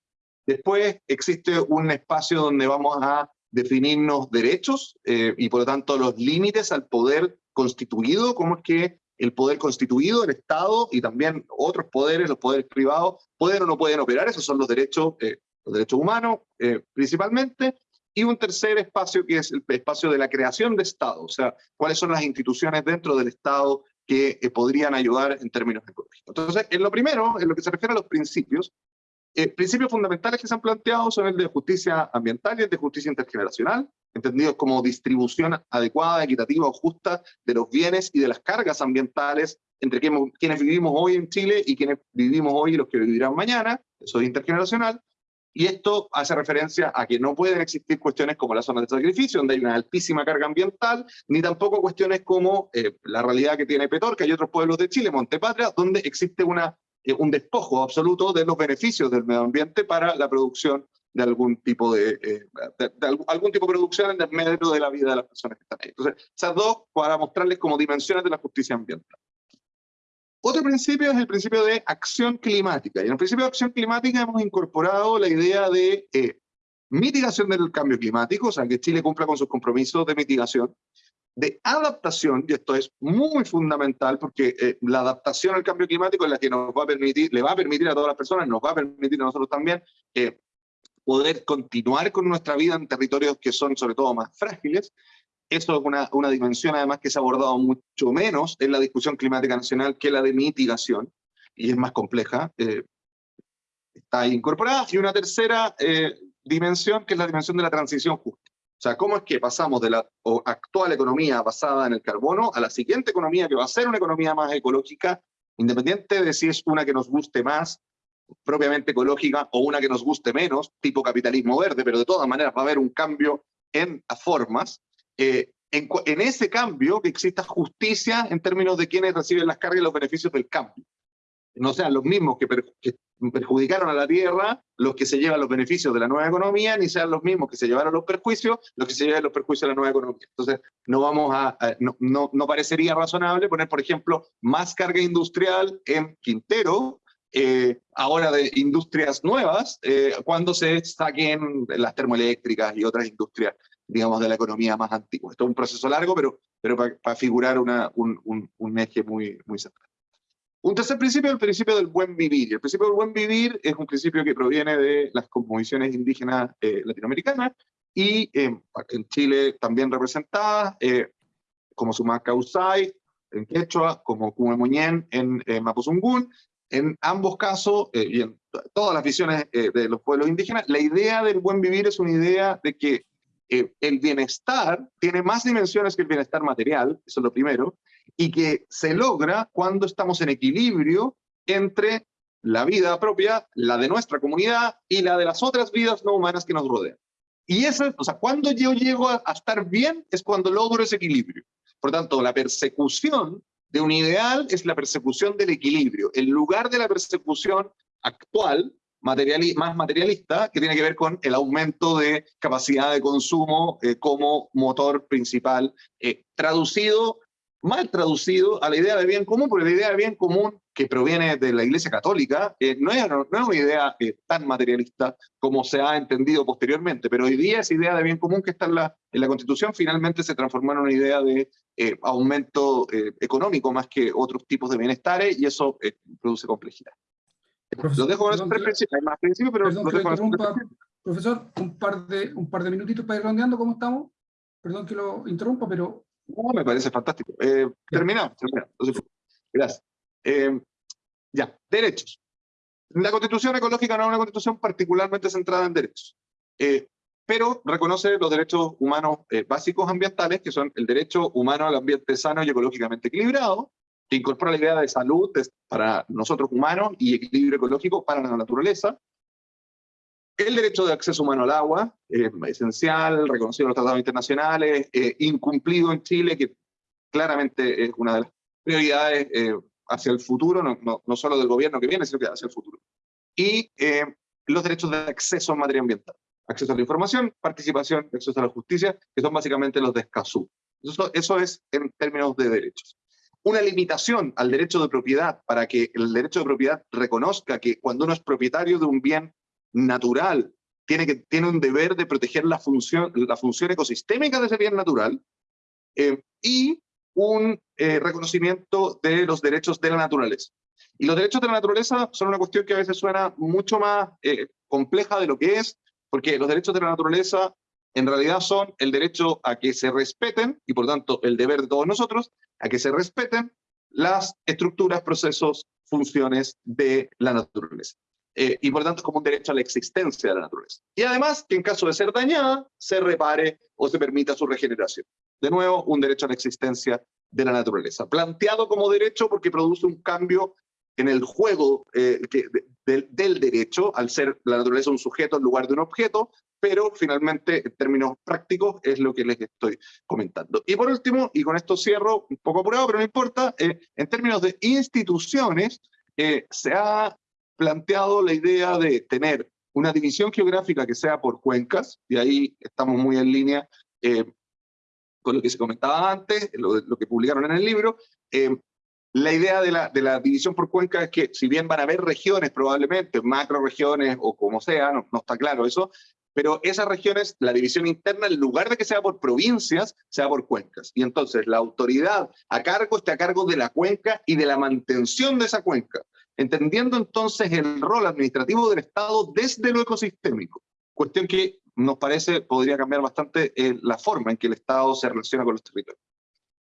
Después existe un espacio donde vamos a definirnos derechos eh, y por lo tanto los límites al poder constituido, cómo es que el poder constituido, el Estado y también otros poderes, los poderes privados, pueden o no pueden operar, esos son los derechos, eh, los derechos humanos eh, principalmente, y un tercer espacio que es el espacio de la creación de Estado, o sea, cuáles son las instituciones dentro del Estado que eh, podrían ayudar en términos ecológicos. Entonces, en lo primero, en lo que se refiere a los principios, eh, principios fundamentales que se han planteado son el de justicia ambiental y el de justicia intergeneracional, entendidos como distribución adecuada, equitativa o justa de los bienes y de las cargas ambientales entre quienes vivimos hoy en Chile y quienes vivimos hoy y los que vivirán mañana, eso es intergeneracional, y esto hace referencia a que no pueden existir cuestiones como las zonas de sacrificio, donde hay una altísima carga ambiental, ni tampoco cuestiones como eh, la realidad que tiene Petorca y otros pueblos de Chile, Montepatria, donde existe una, un despojo absoluto de los beneficios del medio ambiente para la producción de algún tipo de, eh, de, de, algún tipo de producción en el medio de la vida de las personas que están ahí. Entonces, esas dos para mostrarles como dimensiones de la justicia ambiental. Otro principio es el principio de acción climática. Y en el principio de acción climática hemos incorporado la idea de eh, mitigación del cambio climático, o sea, que Chile cumpla con sus compromisos de mitigación, de adaptación, y esto es muy fundamental porque eh, la adaptación al cambio climático es la que nos va a permitir, le va a permitir a todas las personas, nos va a permitir a nosotros también eh, poder continuar con nuestra vida en territorios que son sobre todo más frágiles, eso es una, una, dimensión además que se ha abordado mucho menos en la discusión climática nacional que la de mitigación, y es más compleja, eh, está incorporada. Y una tercera dimensión que es la dimensión de la transición justa. O sea, cómo es que pasamos de la actual economía basada en el carbono a la siguiente economía que va a ser una economía más ecológica, independiente de si es una que nos guste más, propiamente ecológica, o una que nos guste menos, tipo capitalismo verde, pero de todas maneras va a haber un cambio en las formas, eh, en, en, ese cambio que exista justicia en términos de quienes reciben las cargas y los beneficios del cambio. No sean los mismos que, perjudicaron a la tierra los que se llevan los beneficios de la nueva economía, ni sean los mismos que se llevaron los perjuicios, los que se llevan los perjuicios de la nueva economía. Entonces, no, vamos a, no, no, no, parecería razonable poner, por ejemplo, más carga industrial en Quintero, eh, ahora de industrias nuevas, eh, cuando se saquen las termoeléctricas y otras industrias, digamos, de la economía más antigua. Esto es un proceso largo, pero, pero para figurar una, un, un, un eje muy, muy central. Un tercer principio es el principio del buen vivir. el principio del buen vivir es un principio que proviene de las cosmovisiones indígenas eh, latinoamericanas y eh, en Chile también representadas, eh, como Sumacausay en Quechua, como Cumemuñén en eh, Mapuzungún. En ambos casos, y en todas las visiones de los pueblos indígenas, la idea del buen vivir es una idea de que el bienestar tiene más dimensiones que el bienestar material, eso es lo primero, y que se logra cuando estamos en equilibrio entre la vida propia, la de nuestra comunidad y la de las otras vidas no humanas que nos rodean. Y eso, o sea, cuando yo llego a, estar bien es cuando logro ese equilibrio. Por tanto, la persecución de un ideal es la persecución del equilibrio. En lugar de la persecución actual, materiali más materialista, que tiene que ver con el aumento de capacidad de consumo eh, como motor principal, eh, traducido mal traducido a la idea de bien común, porque la idea de bien común que proviene de la Iglesia Católica eh, no, es, no, es, una idea eh, tan materialista como se ha entendido posteriormente, pero hoy día esa idea de bien común que está en la, en la Constitución finalmente se transformó en una idea de eh, aumento eh, económico más que otros tipos de bienestares y eso eh, produce complejidad. Profesor, Lo dejo con esos tres principios, hay más principios, pero perdón que dejo lo con esos tres. Profesor, un par, de, un par de minutitos para ir rondeando cómo estamos. Perdón que lo interrumpa, pero No, me parece fantástico. Eh, terminamos, terminamos. Entonces, gracias. Eh, ya, derechos. La constitución ecológica no es una constitución particularmente centrada en derechos, eh, pero reconoce los derechos humanos eh, básicos ambientales, que son el derecho humano al ambiente sano y ecológicamente equilibrado, que incorpora la idea de salud para nosotros humanos y equilibrio ecológico para la naturaleza, el derecho de acceso humano al agua, eh, esencial, reconocido en los tratados internacionales, eh, incumplido en Chile, que claramente es una de las prioridades eh, hacia el futuro, no, no, no solo del gobierno que viene, sino que hacia el futuro. Y eh, los derechos de acceso en materia ambiental. Acceso a la información, participación, acceso a la justicia, que son básicamente los de Escazú. Eso, eso es en términos de derechos. Una limitación al derecho de propiedad para que el derecho de propiedad reconozca que cuando uno es propietario de un bien natural, tiene, que, tiene un deber de proteger la función, la función ecosistémica de ese bien natural, eh, y un eh, reconocimiento de los derechos de la naturaleza. Y los derechos de la naturaleza son una cuestión que a veces suena mucho más eh, compleja de lo que es, porque los derechos de la naturaleza en realidad son el derecho a que se respeten, y por tanto el deber de todos nosotros, a que se respeten las estructuras, procesos, funciones de la naturaleza. Eh, y por tanto como un derecho a la existencia de la naturaleza. Y además que en caso de ser dañada, se repare o se permita su regeneración. De nuevo, un derecho a la existencia de la naturaleza. Planteado como derecho porque produce un cambio en el juego eh, que, de, del derecho, al ser la naturaleza un sujeto en lugar de un objeto, pero finalmente en términos prácticos es lo que les estoy comentando. Y por último, y con esto cierro, un poco apurado, pero no importa, eh, en términos de instituciones, eh, se ha planteado la idea de tener una división geográfica que sea por cuencas, y ahí estamos muy en línea eh, con lo que se comentaba antes, lo, lo que publicaron en el libro. Eh, la idea de la, de la división por cuencas es que si bien van a haber regiones probablemente, macro regiones o como sea, no, no está claro eso, pero esas regiones, la división interna, en lugar de que sea por provincias, sea por cuencas. Y entonces la autoridad a cargo está a cargo de la cuenca y de la mantención de esa cuenca entendiendo entonces el rol administrativo del Estado desde lo ecosistémico, cuestión que nos parece podría cambiar bastante eh, la forma en que el Estado se relaciona con los territorios.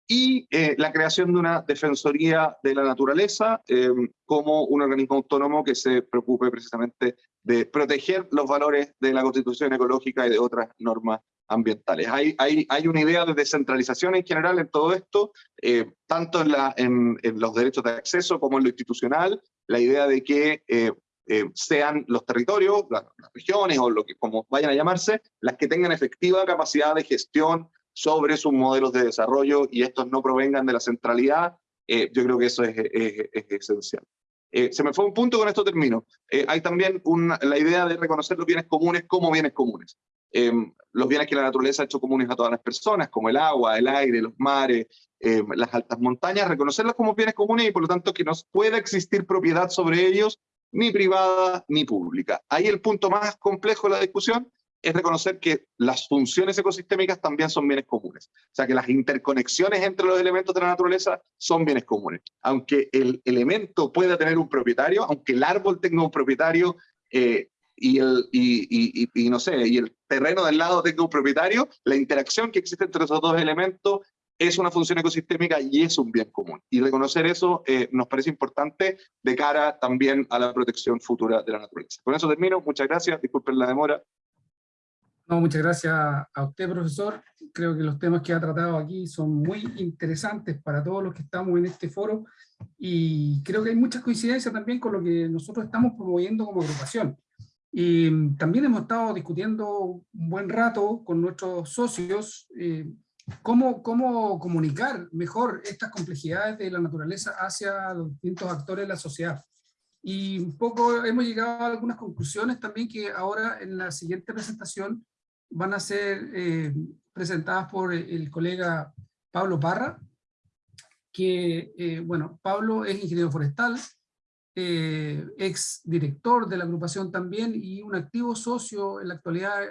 Y eh, la creación de una Defensoría de la Naturaleza eh, como un organismo autónomo que se preocupe precisamente de proteger los valores de la Constitución ecológica y de otras normas ambientales. Hay, hay, hay una idea de descentralización en general en todo esto, eh, tanto en, la, en, en, los derechos de acceso como en lo institucional, la idea de que eh, eh, sean los territorios, las, las, regiones o lo que como vayan a llamarse, las que tengan efectiva capacidad de gestión sobre sus modelos de desarrollo y estos no provengan de la centralidad, eh, yo creo que eso es, es, es esencial. Eh, se me fue un punto, con esto termino. Eh, hay también la idea de reconocer los bienes comunes como bienes comunes. Em, los bienes que la naturaleza ha hecho comunes a todas las personas, como el agua, el aire, los mares, em, las altas montañas, reconocerlos como bienes comunes y por lo tanto que no pueda existir propiedad sobre ellos, ni privada ni pública. Ahí el punto más complejo de la discusión es reconocer que las funciones ecosistémicas también son bienes comunes. O sea, que las interconexiones entre los elementos de la naturaleza son bienes comunes. Aunque el elemento pueda tener un propietario, aunque el árbol tenga un propietario eh, y, el, y, y, no sé, y el terreno del lado tenga un propietario, la interacción que existe entre esos dos elementos es una función ecosistémica y es un bien común. Y reconocer eso eh, nos parece importante de cara también a la protección futura de la naturaleza. Con eso termino, muchas gracias, disculpen la demora, muchas gracias a usted, profesor. Creo que los temas que ha tratado aquí son muy interesantes para todos los que estamos en este foro y creo que hay muchas coincidencias también con lo que nosotros estamos promoviendo como agrupación. Y también hemos estado discutiendo un buen rato con nuestros socios eh, cómo, cómo comunicar mejor estas complejidades de la naturaleza hacia los distintos actores de la sociedad. Y un poco hemos llegado a algunas conclusiones también que ahora en la siguiente presentación van a ser eh, presentadas por el colega Pablo Parra, que, eh, bueno, Pablo es ingeniero forestal, eh, ex director de la agrupación también y un activo socio en la actualidad,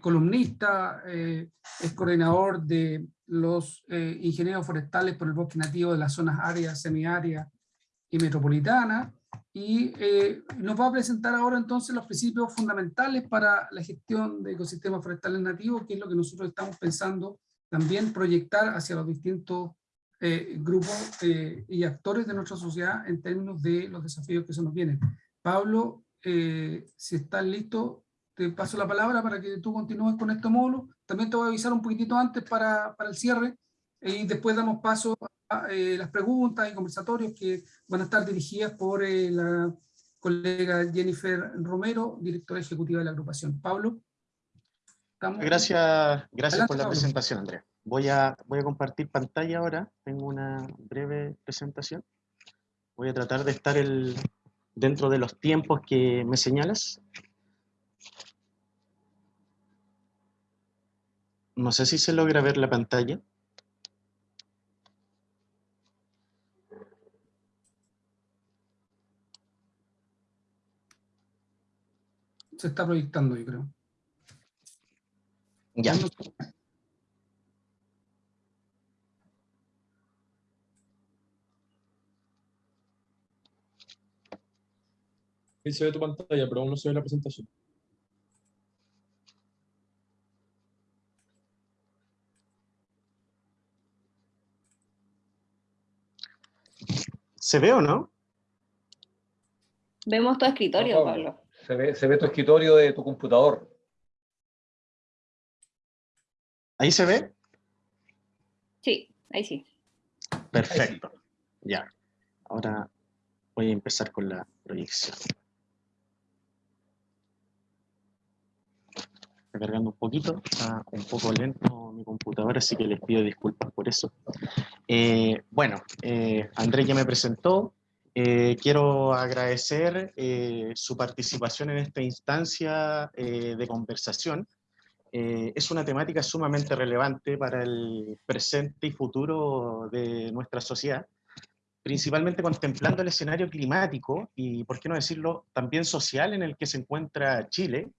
columnista, es coordinador de los ingenieros forestales por el bosque nativo de las zonas áreas, semiáreas y metropolitanas, y eh, nos va a presentar ahora entonces los principios fundamentales para la gestión de ecosistemas forestales nativos, que es lo que nosotros estamos pensando también proyectar hacia los distintos eh, grupos eh, y actores de nuestra sociedad en términos de los desafíos que se nos vienen. Pablo, si estás listo, te paso la palabra para que tú continúes con este módulo. También te voy a avisar un poquitito antes para, para el cierre, y después damos paso eh, las preguntas y conversatorios que van a estar dirigidas por eh, la colega Jennifer Romero, directora ejecutiva de la agrupación. Pablo. Gracias, gracias por la presentación, Andrea. Voy a, voy a compartir pantalla ahora. Tengo una breve presentación. Voy a tratar de estar el, dentro de los tiempos que me señalas. No sé si se logra ver la pantalla. se está proyectando, yo creo. Ya. Ahí se ve tu pantalla, pero aún no se ve la presentación. ¿Se ve o no? Vemos tu escritorio, Pablo. Se ve, se ve tu escritorio de tu computador. ¿Ahí se ve? Sí, ahí sí. Perfecto. Ya. Ahora voy a empezar con la proyección. Está cargando un poquito, está un poco lento mi computadora, así que les pido disculpas por eso. Eh, bueno, eh, Andrés ya me presentó, eh, quiero agradecer eh, su participación en esta instancia eh, de conversación. es una temática sumamente relevante para el presente y futuro de nuestra sociedad, principalmente contemplando el escenario climático y, por qué no decirlo, también social en el que se encuentra Chile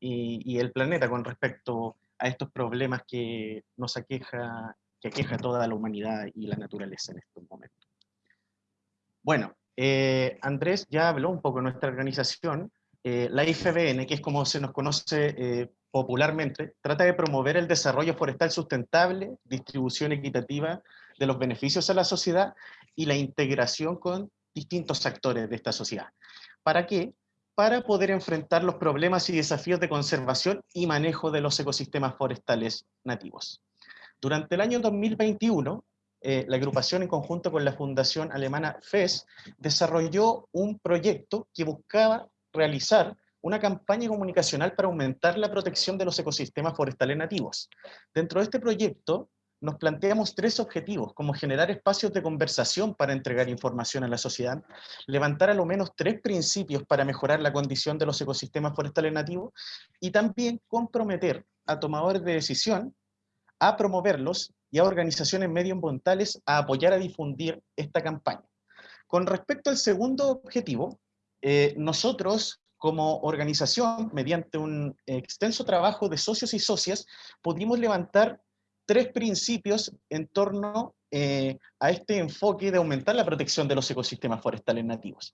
y, y el planeta con respecto a estos problemas que nos aqueja, que aqueja toda la humanidad y la naturaleza en estos momentos. Bueno, eh, Andrés ya habló un poco de nuestra organización. Eh, la IFBN, que es como se nos conoce eh, popularmente, trata de promover el desarrollo forestal sustentable, distribución equitativa de los beneficios a la sociedad y la integración con distintos actores de esta sociedad. ¿Para qué? Para poder enfrentar los problemas y desafíos de conservación y manejo de los ecosistemas forestales nativos. Durante el año 2021, eh, la agrupación en conjunto con la fundación alemana FES desarrolló un proyecto que buscaba realizar una campaña comunicacional para aumentar la protección de los ecosistemas forestales nativos. Dentro de este proyecto nos planteamos tres objetivos, como generar espacios de conversación para entregar información a la sociedad, levantar a lo menos tres principios para mejorar la condición de los ecosistemas forestales nativos, y también comprometer a tomadores de decisión a promoverlos y a organizaciones medioambientales a apoyar a difundir esta campaña. Con respecto al segundo objetivo, eh, nosotros como organización, mediante un extenso trabajo de socios y socias, pudimos levantar tres principios en torno eh, a este enfoque de aumentar la protección de los ecosistemas forestales nativos.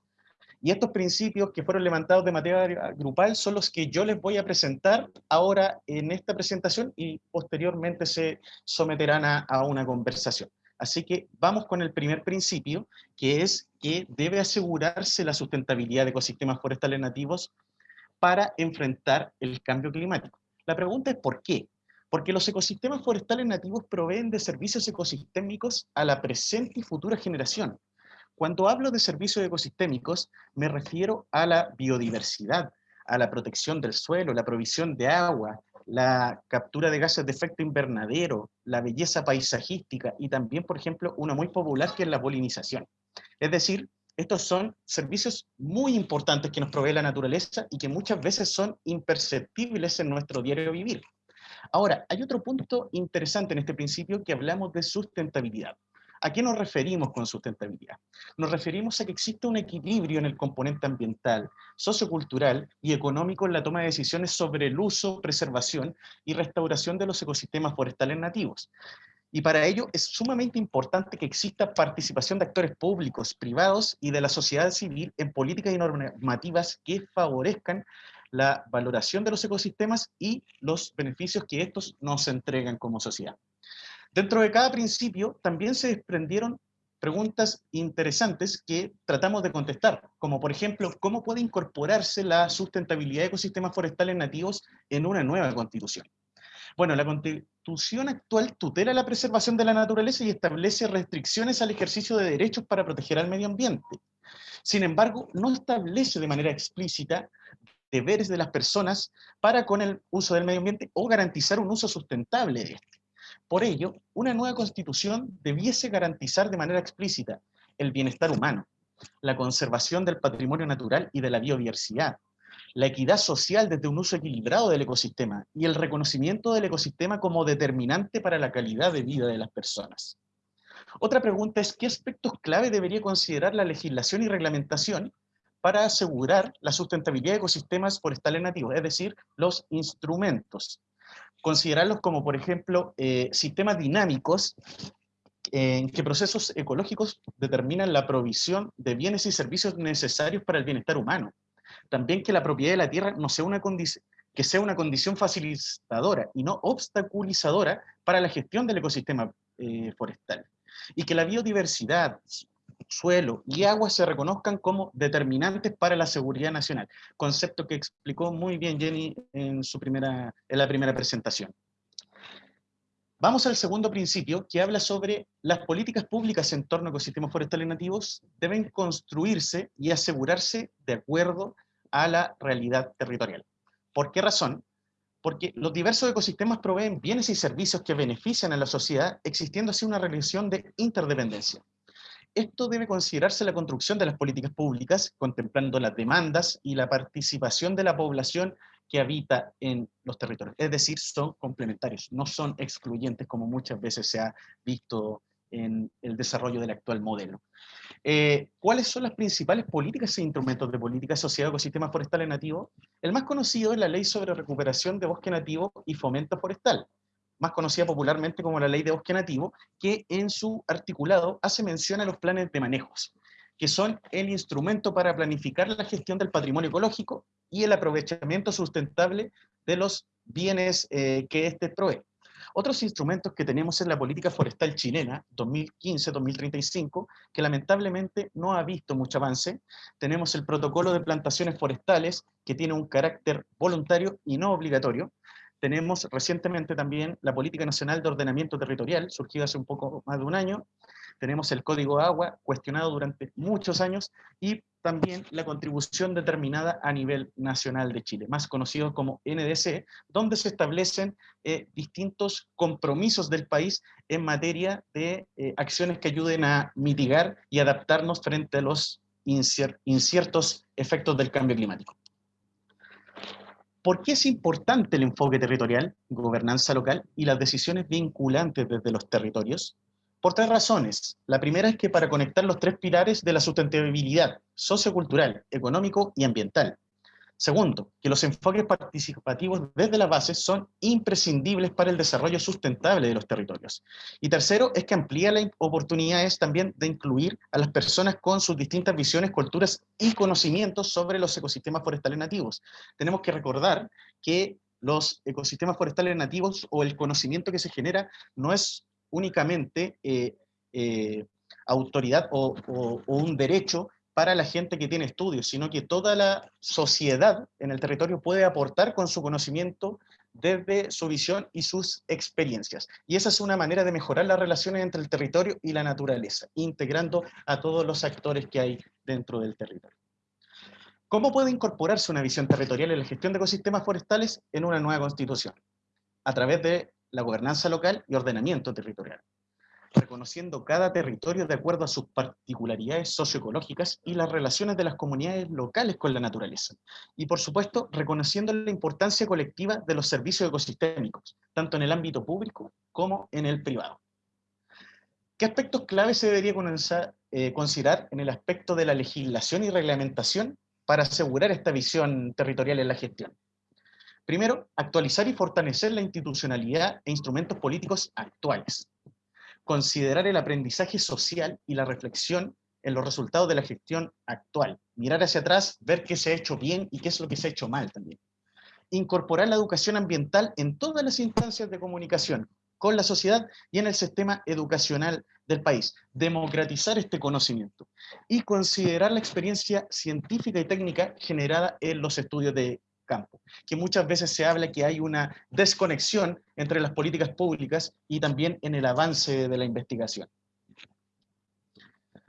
Y estos principios que fueron levantados de manera grupal son los que yo les voy a presentar ahora en esta presentación y posteriormente se someterán a una conversación. Así que vamos con el primer principio, que es que debe asegurarse la sustentabilidad de ecosistemas forestales nativos para enfrentar el cambio climático. La pregunta es ¿por qué? Porque los ecosistemas forestales nativos proveen de servicios ecosistémicos a la presente y futura generación. Cuando hablo de servicios ecosistémicos, me refiero a la biodiversidad, a la protección del suelo, la provisión de agua, la captura de gases de efecto invernadero, la belleza paisajística y también, por ejemplo, una muy popular que es la polinización. Es decir, estos son servicios muy importantes que nos provee la naturaleza y que muchas veces son imperceptibles en nuestro diario vivir. Ahora, hay otro punto interesante en este principio que hablamos de sustentabilidad. ¿A qué nos referimos con sustentabilidad? Nos referimos a que existe un equilibrio en el componente ambiental, sociocultural y económico en la toma de decisiones sobre el uso, preservación y restauración de los ecosistemas forestales nativos. Y para ello es sumamente importante que exista participación de actores públicos, privados y de la sociedad civil en políticas y normativas que favorezcan la valoración de los ecosistemas y los beneficios que estos nos entregan como sociedad. Dentro de cada principio también se desprendieron preguntas interesantes que tratamos de contestar, como por ejemplo, ¿cómo puede incorporarse la sustentabilidad de ecosistemas forestales nativos en una nueva constitución? Bueno, la constitución actual tutela la preservación de la naturaleza y establece restricciones al ejercicio de derechos para proteger al medio ambiente. Sin embargo, no establece de manera explícita deberes de las personas para con el uso del medio ambiente o garantizar un uso sustentable de este. Por ello, una nueva constitución debiese garantizar de manera explícita el bienestar humano, la conservación del patrimonio natural y de la biodiversidad, la equidad social desde un uso equilibrado del ecosistema y el reconocimiento del ecosistema como determinante para la calidad de vida de las personas. Otra pregunta es, ¿qué aspectos clave debería considerar la legislación y reglamentación para asegurar la sustentabilidad de ecosistemas forestales nativos, es decir, los instrumentos. Considerarlos como, por ejemplo, eh, sistemas dinámicos en que procesos ecológicos determinan la provisión de bienes y servicios necesarios para el bienestar humano. También que la propiedad de la tierra no sea una que sea una condición facilitadora y no obstaculizadora para la gestión del ecosistema eh, forestal. Y que la biodiversidad, suelo y agua se reconozcan como determinantes para la seguridad nacional, concepto que explicó muy bien Jenny en, su primera, en la primera presentación. Vamos al segundo principio, que habla sobre las políticas públicas en torno a ecosistemas forestales nativos deben construirse y asegurarse de acuerdo a la realidad territorial. ¿Por qué razón? Porque los diversos ecosistemas proveen bienes y servicios que benefician a la sociedad, existiendo así una relación de interdependencia. Esto debe considerarse la construcción de las políticas públicas, contemplando las demandas y la participación de la población que habita en los territorios. Es decir, son complementarios, no son excluyentes como muchas veces se ha visto en el desarrollo del actual modelo. Eh, ¿Cuáles son las principales políticas e instrumentos de política asociados a ecosistemas forestales nativos? El más conocido es la Ley sobre Recuperación de Bosque Nativo y Fomento Forestal, más conocida popularmente como la Ley de Bosque Nativo, que en su articulado hace mención a los planes de manejos, que son el instrumento para planificar la gestión del patrimonio ecológico y el aprovechamiento sustentable de los bienes eh, que éste provee. Otros instrumentos que tenemos en la política forestal chilena, 2015-2035, que lamentablemente no ha visto mucho avance. Tenemos el protocolo de plantaciones forestales, que tiene un carácter voluntario y no obligatorio, tenemos recientemente también la Política Nacional de Ordenamiento Territorial, surgida hace un poco más de un año. Tenemos el Código de Agua, cuestionado durante muchos años, y también la contribución determinada a nivel nacional de Chile, más conocido como NDC, donde se establecen eh, distintos compromisos del país en materia de eh, acciones que ayuden a mitigar y adaptarnos frente a los inciertos efectos del cambio climático. ¿Por qué es importante el enfoque territorial, gobernanza local y las decisiones vinculantes desde los territorios? Por tres razones. La primera es que para conectar los tres pilares de la sustentabilidad sociocultural, económico y ambiental. Segundo, que los enfoques participativos desde la base son imprescindibles para el desarrollo sustentable de los territorios. Y tercero, es que amplía las oportunidades también de incluir a las personas con sus distintas visiones, culturas y conocimientos sobre los ecosistemas forestales nativos. Tenemos que recordar que los ecosistemas forestales nativos o el conocimiento que se genera no es únicamente eh, eh, autoridad o, un derecho para la gente que tiene estudios, sino que toda la sociedad en el territorio puede aportar con su conocimiento desde su visión y sus experiencias. Y esa es una manera de mejorar las relaciones entre el territorio y la naturaleza, integrando a todos los actores que hay dentro del territorio. ¿Cómo puede incorporarse una visión territorial en la gestión de ecosistemas forestales en una nueva constitución? A través de la gobernanza local y ordenamiento territorial, reconociendo cada territorio de acuerdo a sus particularidades socioecológicas y las relaciones de las comunidades locales con la naturaleza. Y por supuesto, reconociendo la importancia colectiva de los servicios ecosistémicos, tanto en el ámbito público como en el privado. ¿Qué aspectos claves se debería eh, considerar en el aspecto de la legislación y reglamentación para asegurar esta visión territorial en la gestión? Primero, actualizar y fortalecer la institucionalidad e instrumentos políticos actuales. Considerar el aprendizaje social y la reflexión en los resultados de la gestión actual. Mirar hacia atrás, ver qué se ha hecho bien y qué es lo que se ha hecho mal también. Incorporar la educación ambiental en todas las instancias de comunicación, con la sociedad y en el sistema educacional del país. Democratizar este conocimiento. Y considerar la experiencia científica y técnica generada en los estudios de campo, que muchas veces se habla que hay una desconexión entre las políticas públicas y también en el avance de la investigación.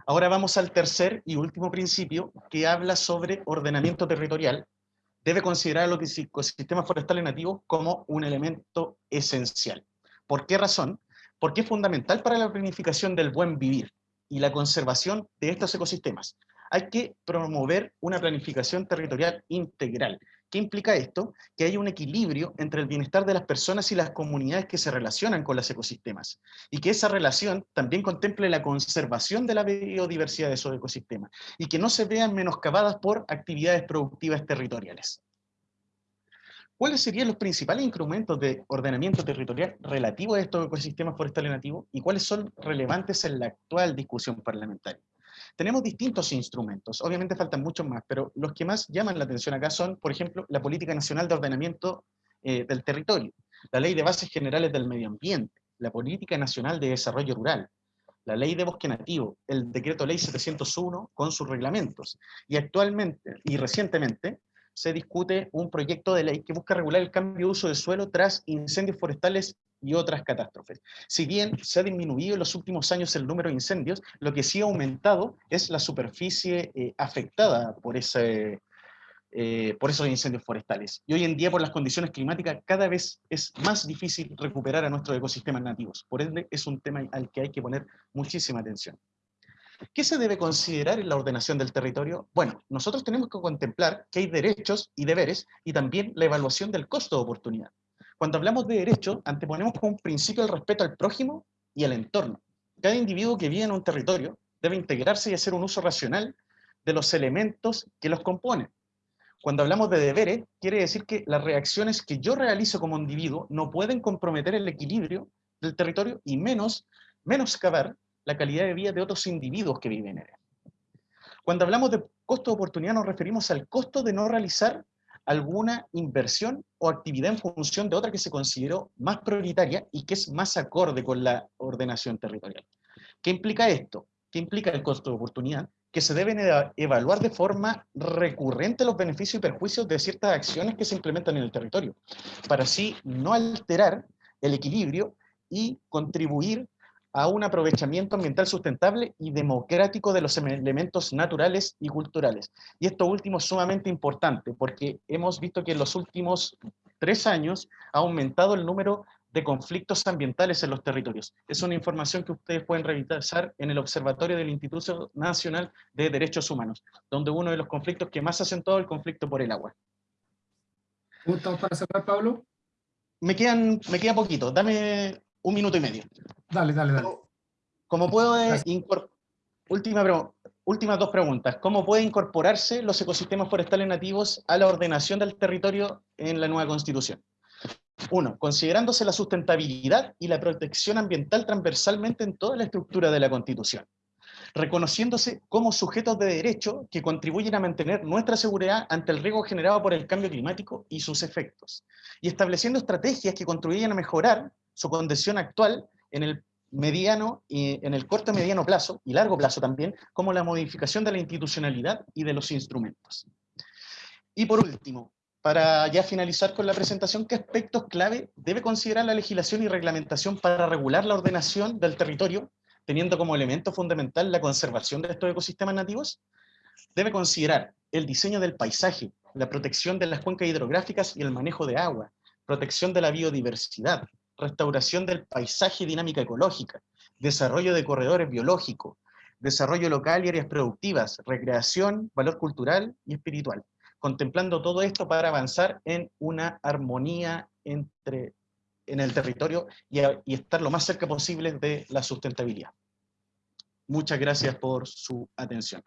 Ahora vamos al tercer y último principio que habla sobre ordenamiento territorial. Debe considerar los ecosistemas forestales nativos como un elemento esencial. ¿Por qué razón? Porque es fundamental para la planificación del buen vivir y la conservación de estos ecosistemas. Hay que promover una planificación territorial integral ¿Qué implica esto? Que hay un equilibrio entre el bienestar de las personas y las comunidades que se relacionan con los ecosistemas. Y que esa relación también contemple la conservación de la biodiversidad de esos ecosistemas. Y que no se vean menoscabadas por actividades productivas territoriales. ¿Cuáles serían los principales instrumentos de ordenamiento territorial relativos a estos ecosistemas forestales nativos y cuáles son relevantes en la actual discusión parlamentaria? Tenemos distintos instrumentos, obviamente faltan muchos más, pero los que más llaman la atención acá son, por ejemplo, la Política Nacional de Ordenamiento eh, del Territorio, la Ley de Bases Generales del Medio Ambiente, la Política Nacional de Desarrollo Rural, la Ley de Bosque Nativo, el Decreto Ley 701 con sus reglamentos, y actualmente, y recientemente, se discute un proyecto de ley que busca regular el cambio de uso de suelo tras incendios forestales y otras catástrofes. Si bien se ha disminuido en los últimos años el número de incendios, lo que sí ha aumentado es la superficie eh, afectada por, ese, eh, por esos incendios forestales. Y hoy en día, por las condiciones climáticas, cada vez es más difícil recuperar a nuestros ecosistemas nativos. Por ende, es un tema al que hay que poner muchísima atención. ¿Qué se debe considerar en la ordenación del territorio? Bueno, nosotros tenemos que contemplar que hay derechos y deberes y también la evaluación del costo de oportunidad. Cuando hablamos de derechos, anteponemos como principio el respeto al prójimo y al entorno. Cada individuo que vive en un territorio debe integrarse y hacer un uso racional de los elementos que los componen. Cuando hablamos de deberes, quiere decir que las reacciones que yo realizo como individuo no pueden comprometer el equilibrio del territorio y menos menoscabar la calidad de vida de otros individuos que viven en él. Cuando hablamos de costo de oportunidad nos referimos al costo de no realizar alguna inversión o actividad en función de otra que se consideró más prioritaria y que es más acorde con la ordenación territorial. ¿Qué implica esto? ¿Qué implica el costo de oportunidad? Que se deben evaluar de forma recurrente los beneficios y perjuicios de ciertas acciones que se implementan en el territorio, para así no alterar el equilibrio y contribuir a un aprovechamiento ambiental sustentable y democrático de los elementos naturales y culturales. Y esto último es sumamente importante porque hemos visto que en los últimos tres años ha aumentado el número de conflictos ambientales en los territorios. Es una información que ustedes pueden revisar en el Observatorio del Instituto Nacional de Derechos Humanos, donde uno de los conflictos que más ha acentuado es el conflicto por el agua. ¿Cómo estamos para cerrar, Pablo? Me, quedan, me queda poquito, dame un minuto y medio. Dale, dale, dale. ¿Cómo puedo Última últimas dos preguntas. ¿Cómo puede incorporarse los ecosistemas forestales nativos a la ordenación del territorio en la nueva Constitución? Uno, considerándose la sustentabilidad y la protección ambiental transversalmente en toda la estructura de la Constitución, reconociéndose como sujetos de derecho que contribuyen a mantener nuestra seguridad ante el riesgo generado por el cambio climático y sus efectos, y estableciendo estrategias que contribuyen a mejorar su condición actual en el mediano y en el corto mediano plazo y largo plazo también, como la modificación de la institucionalidad y de los instrumentos. Y por último, para ya finalizar con la presentación, ¿qué aspectos clave debe considerar la legislación y reglamentación para regular la ordenación del territorio, teniendo como elemento fundamental la conservación de estos ecosistemas nativos? Debe considerar el diseño del paisaje, la protección de las cuencas hidrográficas y el manejo de agua, protección de la biodiversidad, restauración del paisaje y dinámica ecológica, desarrollo de corredores biológicos, desarrollo local y áreas productivas, recreación, valor cultural y espiritual, contemplando todo esto para avanzar en una armonía entre, en el territorio y, y estar lo más cerca posible de la sustentabilidad. Muchas gracias por su atención.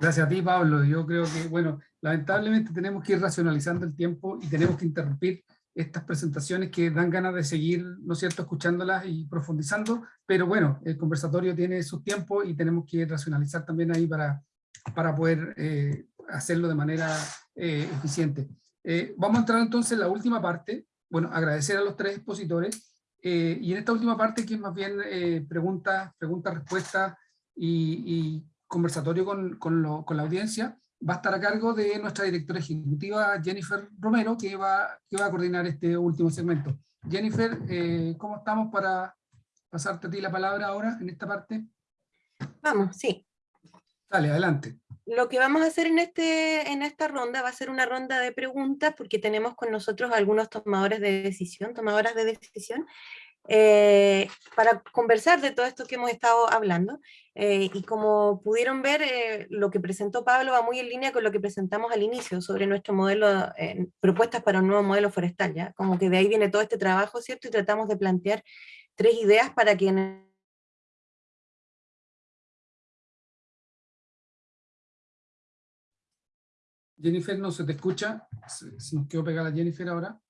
Gracias a ti, Pablo. Yo creo que, bueno, lamentablemente tenemos que ir racionalizando el tiempo y tenemos que interrumpir estas presentaciones que dan ganas de seguir, ¿no es cierto?, escuchándolas y profundizando, pero bueno, el conversatorio tiene su tiempo y tenemos que racionalizar también ahí para, para poder eh, hacerlo de manera eh, eficiente. Eh, vamos a entrar entonces en la última parte, bueno, agradecer a los tres expositores, y en esta última parte que es más bien preguntas, preguntas, respuestas y, y conversatorio con, con, lo, con la audiencia, va a estar a cargo de nuestra directora ejecutiva Jennifer Romero, que va, que va a coordinar este último segmento. Jennifer, eh, ¿cómo estamos para pasarte a ti la palabra ahora en esta parte? Vamos, sí. Dale, adelante. Lo que vamos a hacer en, este, en esta ronda va a ser una ronda de preguntas, porque tenemos con nosotros algunos tomadores de decisión, tomadoras de decisión, eh, para conversar de todo esto que hemos estado hablando. Eh, y como pudieron ver, eh, lo que presentó Pablo va muy en línea con lo que presentamos al inicio sobre nuestro modelo, propuestas para un nuevo modelo forestal, ¿ya? Como que de ahí viene todo este trabajo, ¿cierto? Y tratamos de plantear tres ideas para que Jennifer, no se te escucha. Se nos quedó pegada Jennifer ahora.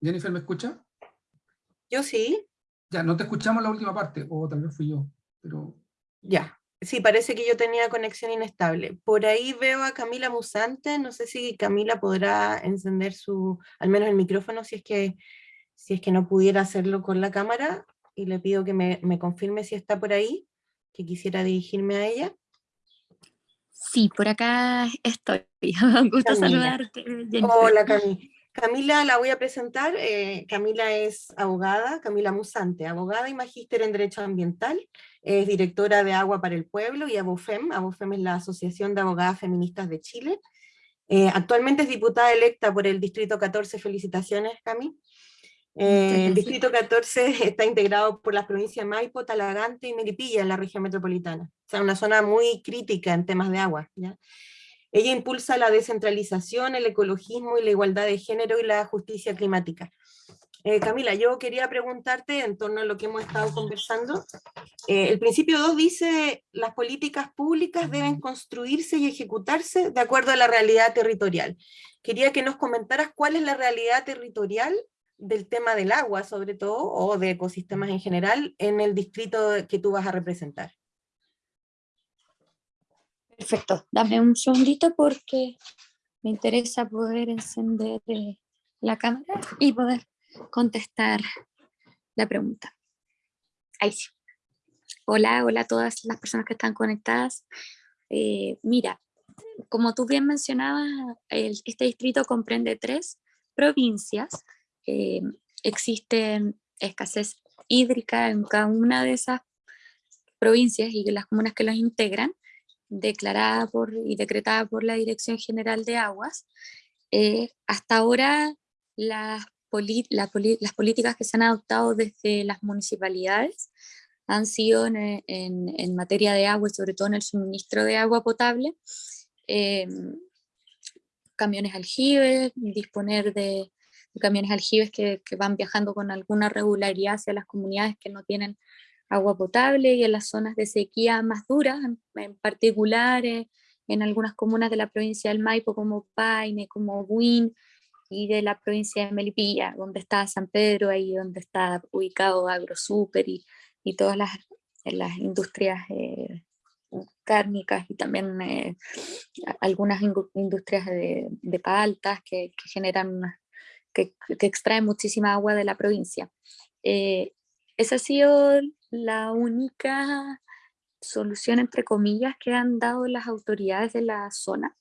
Jennifer, ¿me escucha? Yo sí. Ya, no te escuchamos la última parte, o tal vez fui yo, pero... Ya, sí, parece que yo tenía conexión inestable. Por ahí veo a Camila Musante, no sé si Camila podrá encender su, al menos el micrófono, si es que, si es que no pudiera hacerlo con la cámara, y le pido que me, me confirme si está por ahí, que quisiera dirigirme a ella. Sí, por acá estoy. Un gusto saludarte. Hola Camila. Camila la voy a presentar. Eh, Camila es abogada, Camila Musante, abogada y magíster en Derecho Ambiental, es directora de Agua para el Pueblo y ABOFEM. ABOFEM es la Asociación de Abogadas Feministas de Chile. Eh, actualmente es diputada electa por el Distrito 14. Felicitaciones, Cami. Eh, el Distrito 14 está integrado por las provincias Maipo, Talagante y Melipilla en la región metropolitana. O sea, una zona muy crítica en temas de agua. ¿ya? Ella impulsa la descentralización, el ecologismo y la igualdad de género y la justicia climática. Eh, Camila, yo quería preguntarte en torno a lo que hemos estado conversando. Eh, el principio 2 dice, las políticas públicas deben construirse y ejecutarse de acuerdo a la realidad territorial. Quería que nos comentaras cuál es la realidad territorial del tema del agua, sobre todo, o de ecosistemas en general, en el distrito que tú vas a representar. Perfecto, dame un segundito porque me interesa poder encender eh, la cámara y poder contestar la pregunta. Ahí sí. Hola, hola a todas las personas que están conectadas. Eh, mira, como tú bien mencionabas, este distrito comprende tres provincias eh, existe escasez hídrica en cada una de esas provincias y las comunas que las integran, declarada por y decretada por la Dirección General de Aguas. Eh, hasta ahora las, políticas que se han adoptado desde las municipalidades han sido en, en, materia de agua y sobre todo en el suministro de agua potable, eh, camiones aljibes, disponer de, camiones aljibes que, que, van viajando con alguna regularidad hacia las comunidades que no tienen agua potable y en las zonas de sequía más duras, en, particular eh, en algunas comunas de la provincia del Maipo como Paine, como Buin, y de la provincia de Melipilla, donde está San Pedro, ahí donde está ubicado AgroSuper y, y todas las, las industrias eh, cárnicas y también eh, algunas industrias de, de paltas que, que generan, que, que, extraen muchísima agua de la provincia. Eh, esa ha sido la única solución, entre comillas, que han dado las autoridades de la zona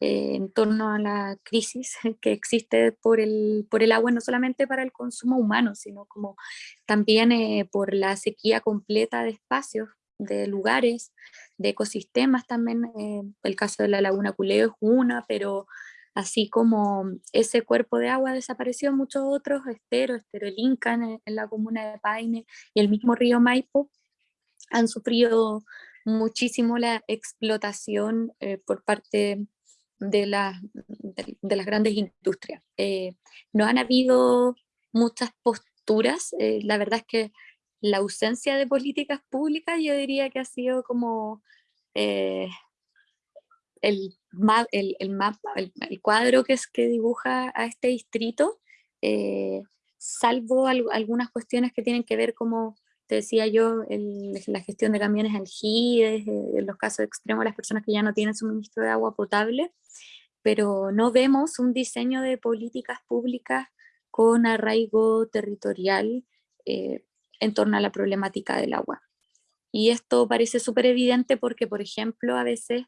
eh, en torno a la crisis que existe por el, por el agua, no solamente para el consumo humano, sino como también eh, por la sequía completa de espacios, de lugares, de ecosistemas también. Eh, el caso de la laguna Culeo es una, pero así como ese cuerpo de agua desapareció, muchos otros, Estero, Estero el Inca en, la comuna de Paine y el mismo río Maipo, han sufrido muchísimo la explotación por parte de, las grandes industrias. Eh, no han habido muchas posturas, eh, la verdad es que la ausencia de políticas públicas yo diría que ha sido como eh, el, el, mapa, el, cuadro que, es, que dibuja a este distrito, salvo algunas cuestiones que tienen que ver como te decía yo, la gestión de camiones aljibes, en los casos extremos las personas que ya no tienen suministro de agua potable, pero no vemos un diseño de políticas públicas con arraigo territorial eh, en torno a la problemática del agua. Y esto parece súper evidente porque, por ejemplo, a veces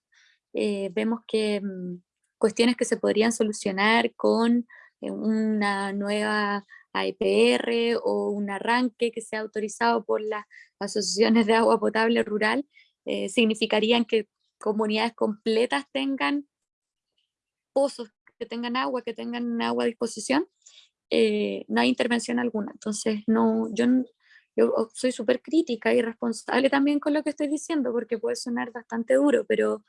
eh, vemos que mm, cuestiones que se podrían solucionar con eh, una nueva AEPR o un arranque que sea autorizado por las asociaciones de agua potable rural, significarían que comunidades completas tengan pozos que tengan agua, que tengan agua a disposición, eh, no hay intervención alguna. Entonces, no, yo, yo soy súper crítica y responsable también con lo que estoy diciendo, porque puede sonar bastante duro, pero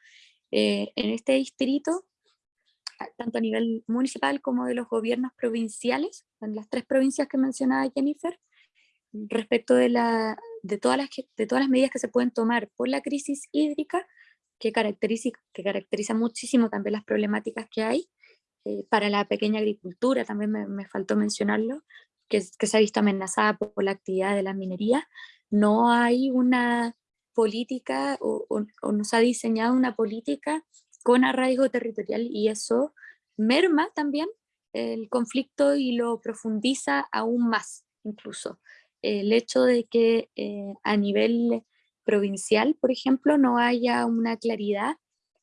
eh, en este distrito, tanto a nivel municipal como de los gobiernos provinciales, en las tres provincias que mencionaba Jennifer, respecto de, la, de, todas las, de todas las medidas que se pueden tomar por la crisis hídrica, que caracteriza, que caracteriza muchísimo también las problemáticas que hay. Eh, para la pequeña agricultura, también me, faltó mencionarlo, que, que, se ha visto amenazada por, la actividad de la minería. No hay una política o, o, no se ha diseñado una política con arraigo territorial y eso merma también el conflicto y lo profundiza aún más incluso. El hecho de que eh, a nivel provincial, por ejemplo, no haya una claridad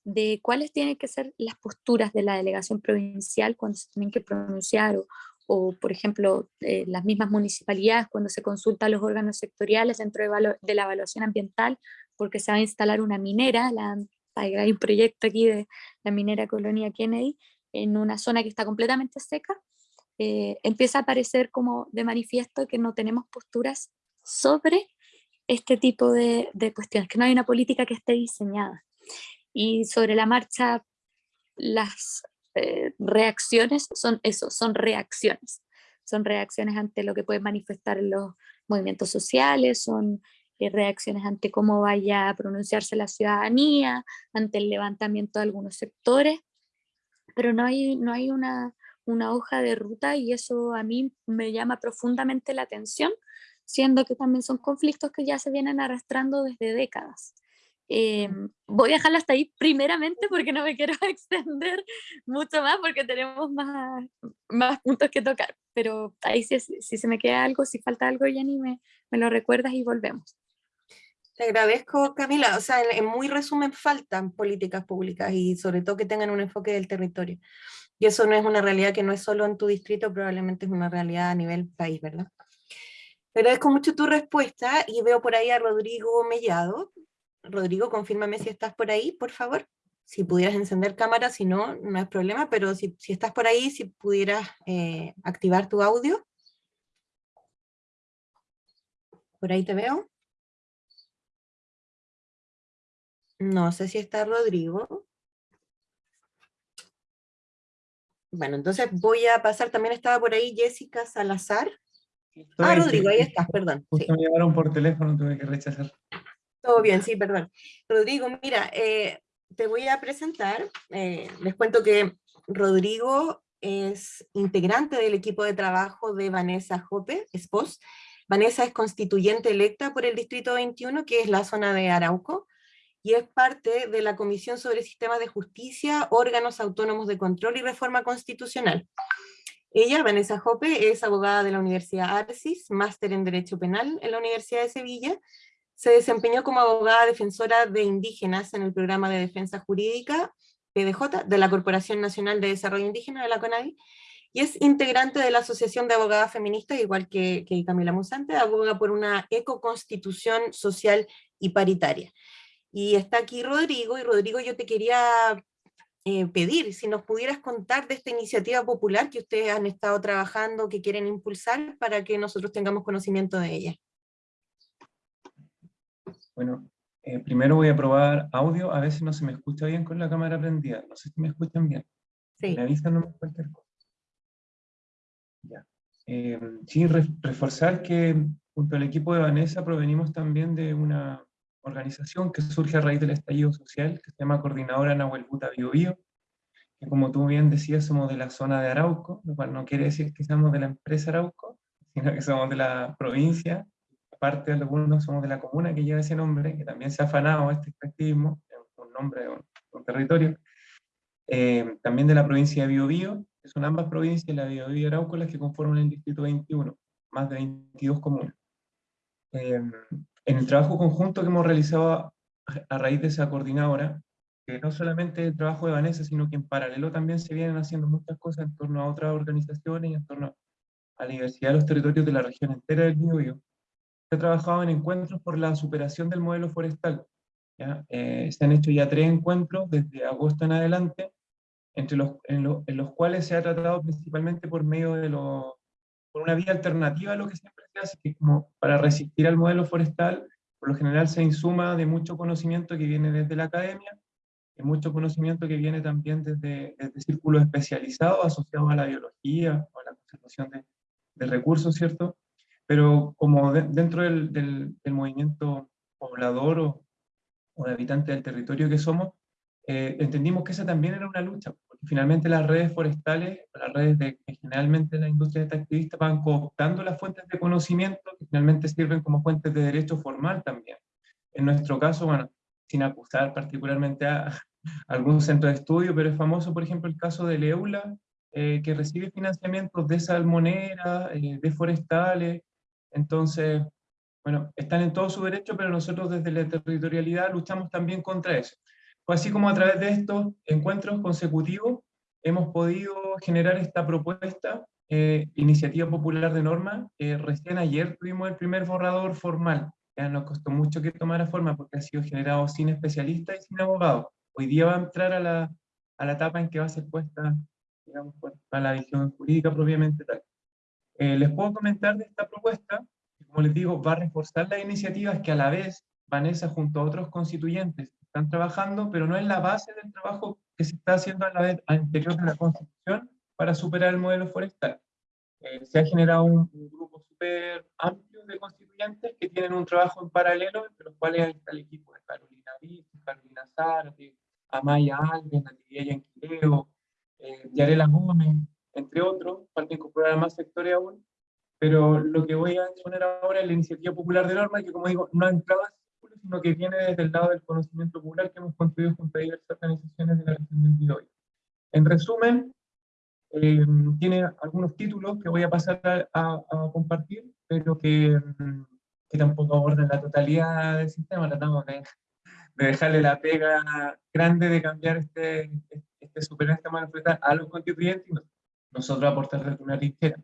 de cuáles tienen que ser las posturas de la delegación provincial cuando se tienen que pronunciar, o, o por ejemplo, eh, las mismas municipalidades cuando se consulta a los órganos sectoriales dentro de, de, la evaluación ambiental, porque se va a instalar una minera, la, hay un proyecto aquí de la minera Colonia Kennedy, en una zona que está completamente seca, eh, empieza a aparecer como de manifiesto que no tenemos posturas sobre este tipo de, cuestiones, que no hay una política que esté diseñada. Y sobre la marcha, las eh, reacciones son eso, son reacciones. Son reacciones ante lo que pueden manifestar los movimientos sociales, son eh, reacciones ante cómo vaya a pronunciarse la ciudadanía, ante el levantamiento de algunos sectores, pero no hay, no hay una, una hoja de ruta y eso a mí me llama profundamente la atención siendo que también son conflictos que ya se vienen arrastrando desde décadas. Em, voy a dejarlo hasta ahí primeramente porque no me quiero extender mucho más porque tenemos más, más puntos que tocar, pero ahí si, si se me queda algo, si falta algo, Jenny, me, me lo recuerdas y volvemos. Te agradezco, Camila. O sea, en muy resumen, faltan políticas públicas y sobre todo que tengan un enfoque del territorio. Y eso no es una realidad que no es solo en tu distrito, probablemente es una realidad a nivel país, ¿verdad? Te agradezco mucho tu respuesta y veo por ahí a Rodrigo Mellado. Rodrigo, confírmame si estás por ahí, por favor. Si pudieras encender cámara, si no, no hay problema, pero si, si estás por ahí, si pudieras eh, activar tu audio. Por ahí te veo. No sé si está Rodrigo. Bueno, entonces voy a pasar, también estaba por ahí Jessica Salazar. Ah, Rodrigo, ahí estás, perdón. Justo me llamaron por teléfono, tuve que rechazar. Todo bien, sí, perdón. Rodrigo, mira, eh, te voy a presentar. eh, les cuento que Rodrigo es integrante del equipo de trabajo de Vanessa Jope, esposa. Vanessa es constituyente electa por el Distrito 21, que es la zona de Arauco, y es parte de la Comisión sobre Sistemas de Justicia, órganos autónomos de control y reforma constitucional. Ella, Vanessa Jope, es abogada de la Universidad Arcis, máster en Derecho Penal en la Universidad de Sevilla, se desempeñó como abogada defensora de indígenas en el programa de defensa jurídica, PDJ, de la Corporación Nacional de Desarrollo Indígena de la CONADI, y es integrante de la Asociación de Abogadas Feministas, igual que, que Camila Musante, aboga por una ecoconstitución social y paritaria. Y está aquí Rodrigo, y Rodrigo yo te quería eh, pedir si nos pudieras contar de esta iniciativa popular que ustedes han estado trabajando, que quieren impulsar, para que nosotros tengamos conocimiento de ella. Bueno, eh, primero voy a probar audio, a veces no se me escucha bien con la cámara prendida, no sé si me escuchan bien. Sí. Me avisan no cualquier cosa. Ya. Eh, sí, re- reforzar que junto al equipo de Vanessa provenimos también de una organización que surge a raíz del estallido social, que se llama Coordinadora Nahuel Buta Bio Bio, que como tú bien decías, somos de la zona de Arauco, lo cual no quiere decir que seamos de la empresa Arauco, sino que somos de la provincia, aparte de algunos somos de la comuna que lleva ese nombre, que también se ha afanado este extractivismo, un nombre de un, territorio, eh, también de la provincia de Biobío, que son ambas provincias, la Biobío y Arauco, las que conforman el distrito 21, más de 22 comunas. Eh, en el trabajo conjunto que hemos realizado a, a raíz de esa coordinadora, que no solamente el trabajo de Vanessa, sino que en paralelo también se vienen haciendo muchas cosas en torno a otras organizaciones y en torno a la diversidad de los territorios de la región entera del Biobío. Ha trabajado en encuentros por la superación del modelo forestal. ¿ya? Eh, se han hecho ya tres encuentros desde agosto en adelante, entre los, en, lo- en los cuales se ha tratado principalmente por medio de los por una vía alternativa a lo que siempre se hace, que es como para resistir al modelo forestal, por lo general se insuma de mucho conocimiento que viene desde la academia, de mucho conocimiento que viene también desde, desde círculos especializados asociados a la biología o a la conservación de, de recursos, ¿cierto? Pero como de- dentro del, del- del movimiento poblador o, o de habitante del territorio que somos, eh, entendimos que esa también era una lucha, porque finalmente las redes forestales, las redes de, que generalmente la industria extractivista van cooptando las fuentes de conocimiento que finalmente sirven como fuentes de derecho formal también. En nuestro caso, bueno, sin acusar particularmente a, a algún centro de estudio, pero es famoso, por ejemplo, el caso del EULA, eh, que recibe financiamientos de salmonera, eh, de forestales, entonces, bueno, están en todo su derecho, pero nosotros desde la territorialidad luchamos también contra eso. Fue así como a través de estos encuentros consecutivos hemos podido generar esta propuesta, eh, iniciativa popular de norma. Eh, recién ayer tuvimos el primer borrador formal. Ya nos costó mucho que tomara forma porque ha sido generado sin especialistas y sin abogados. Hoy día va a entrar a la, a la etapa en que va a ser puesta, digamos, por- a la visión jurídica propiamente tal. Eh, les puedo comentar de esta propuesta, como les digo, va a reforzar las iniciativas que a la vez Vanessa junto a otros constituyentes están trabajando, pero no es la base del trabajo que se está haciendo a la vez al interior de la Constitución para superar el modelo forestal. Eh, se ha generado un, grupo súper amplio de constituyentes que tienen un trabajo en paralelo, entre los cuales está el equipo de Carolina Vista, Carolina Zárate, Amaya Alves, Natividad Yanquileo, eh, Yarela Gómez, entre otros, falta incorporar más sectores aún, pero lo que voy a exponer ahora es la iniciativa popular de norma, que como digo, no ha entrado sino que viene desde el lado del conocimiento popular que hemos construido junto a diversas organizaciones de la región del Biobío. En resumen, eh, tiene algunos títulos que voy a pasar a, a- a compartir, pero que, mm, que tampoco abordan la totalidad del sistema, tratamos de, de dejarle la pega grande de cambiar este, este frutal a los contribuyentes y nosotros aportar una trinchera.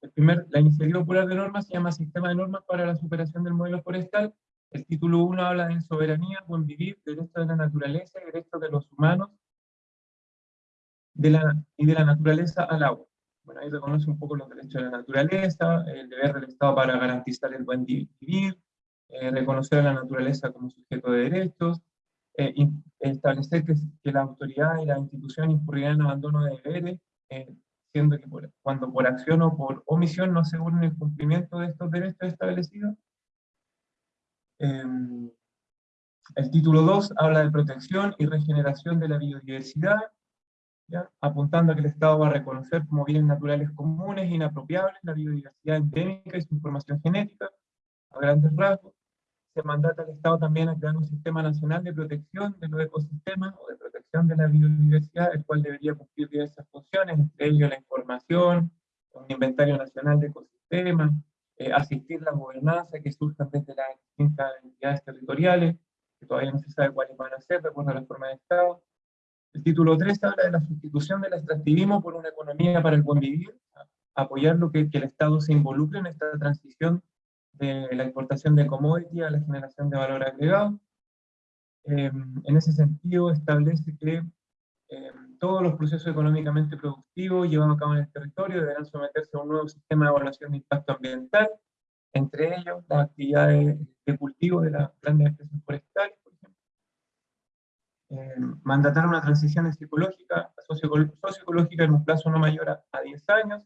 El primer, la iniciativa popular de normas se llama Sistema de Normas para la Superación del Modelo Forestal. El título 1 habla de soberanía, buen vivir, derecho de la naturaleza y derechos de los humanos de la, y de la naturaleza al agua. Bueno, ahí reconoce un poco los derechos de la naturaleza, el deber del Estado para garantizar el buen vivir, eh, reconocer a la naturaleza como sujeto de derechos, eh, establecer que, que, la autoridad y la institución incurrirán en abandono de deberes, eh, siendo que cuando por acción o por omisión no aseguren el cumplimiento de estos derechos establecidos. Em, el título 2 habla de protección y regeneración de la biodiversidad, apuntando a que el Estado va a reconocer como bienes naturales comunes, inapropiables, la biodiversidad endémica y su información genética, a grandes rasgos. Se mandata al Estado también a crear un sistema nacional de protección de los ecosistemas o de protección de la biodiversidad, el cual debería cumplir diversas funciones, entre ellos la información, un inventario nacional de ecosistemas, eh, asistir la gobernanza que surjan desde las distintas entidades territoriales, que todavía no se sabe cuáles van a ser, de acuerdo a la forma de Estado. El título 3 habla de la sustitución del extractivismo por una economía para el buen vivir, apoyar lo que, que el Estado se involucre en esta transición de la importación de commodity a la generación de valor agregado. Eh, en ese sentido, establece que eh, todos los procesos económicamente productivos llevados a cabo en el territorio deberán someterse a un nuevo sistema de evaluación de impacto ambiental, entre ellos las actividades de cultivo de las grandes empresas forestales, por ejemplo. Eh, mandatar una transición psicológica, socioecológica en un plazo no mayor a, a 10 años,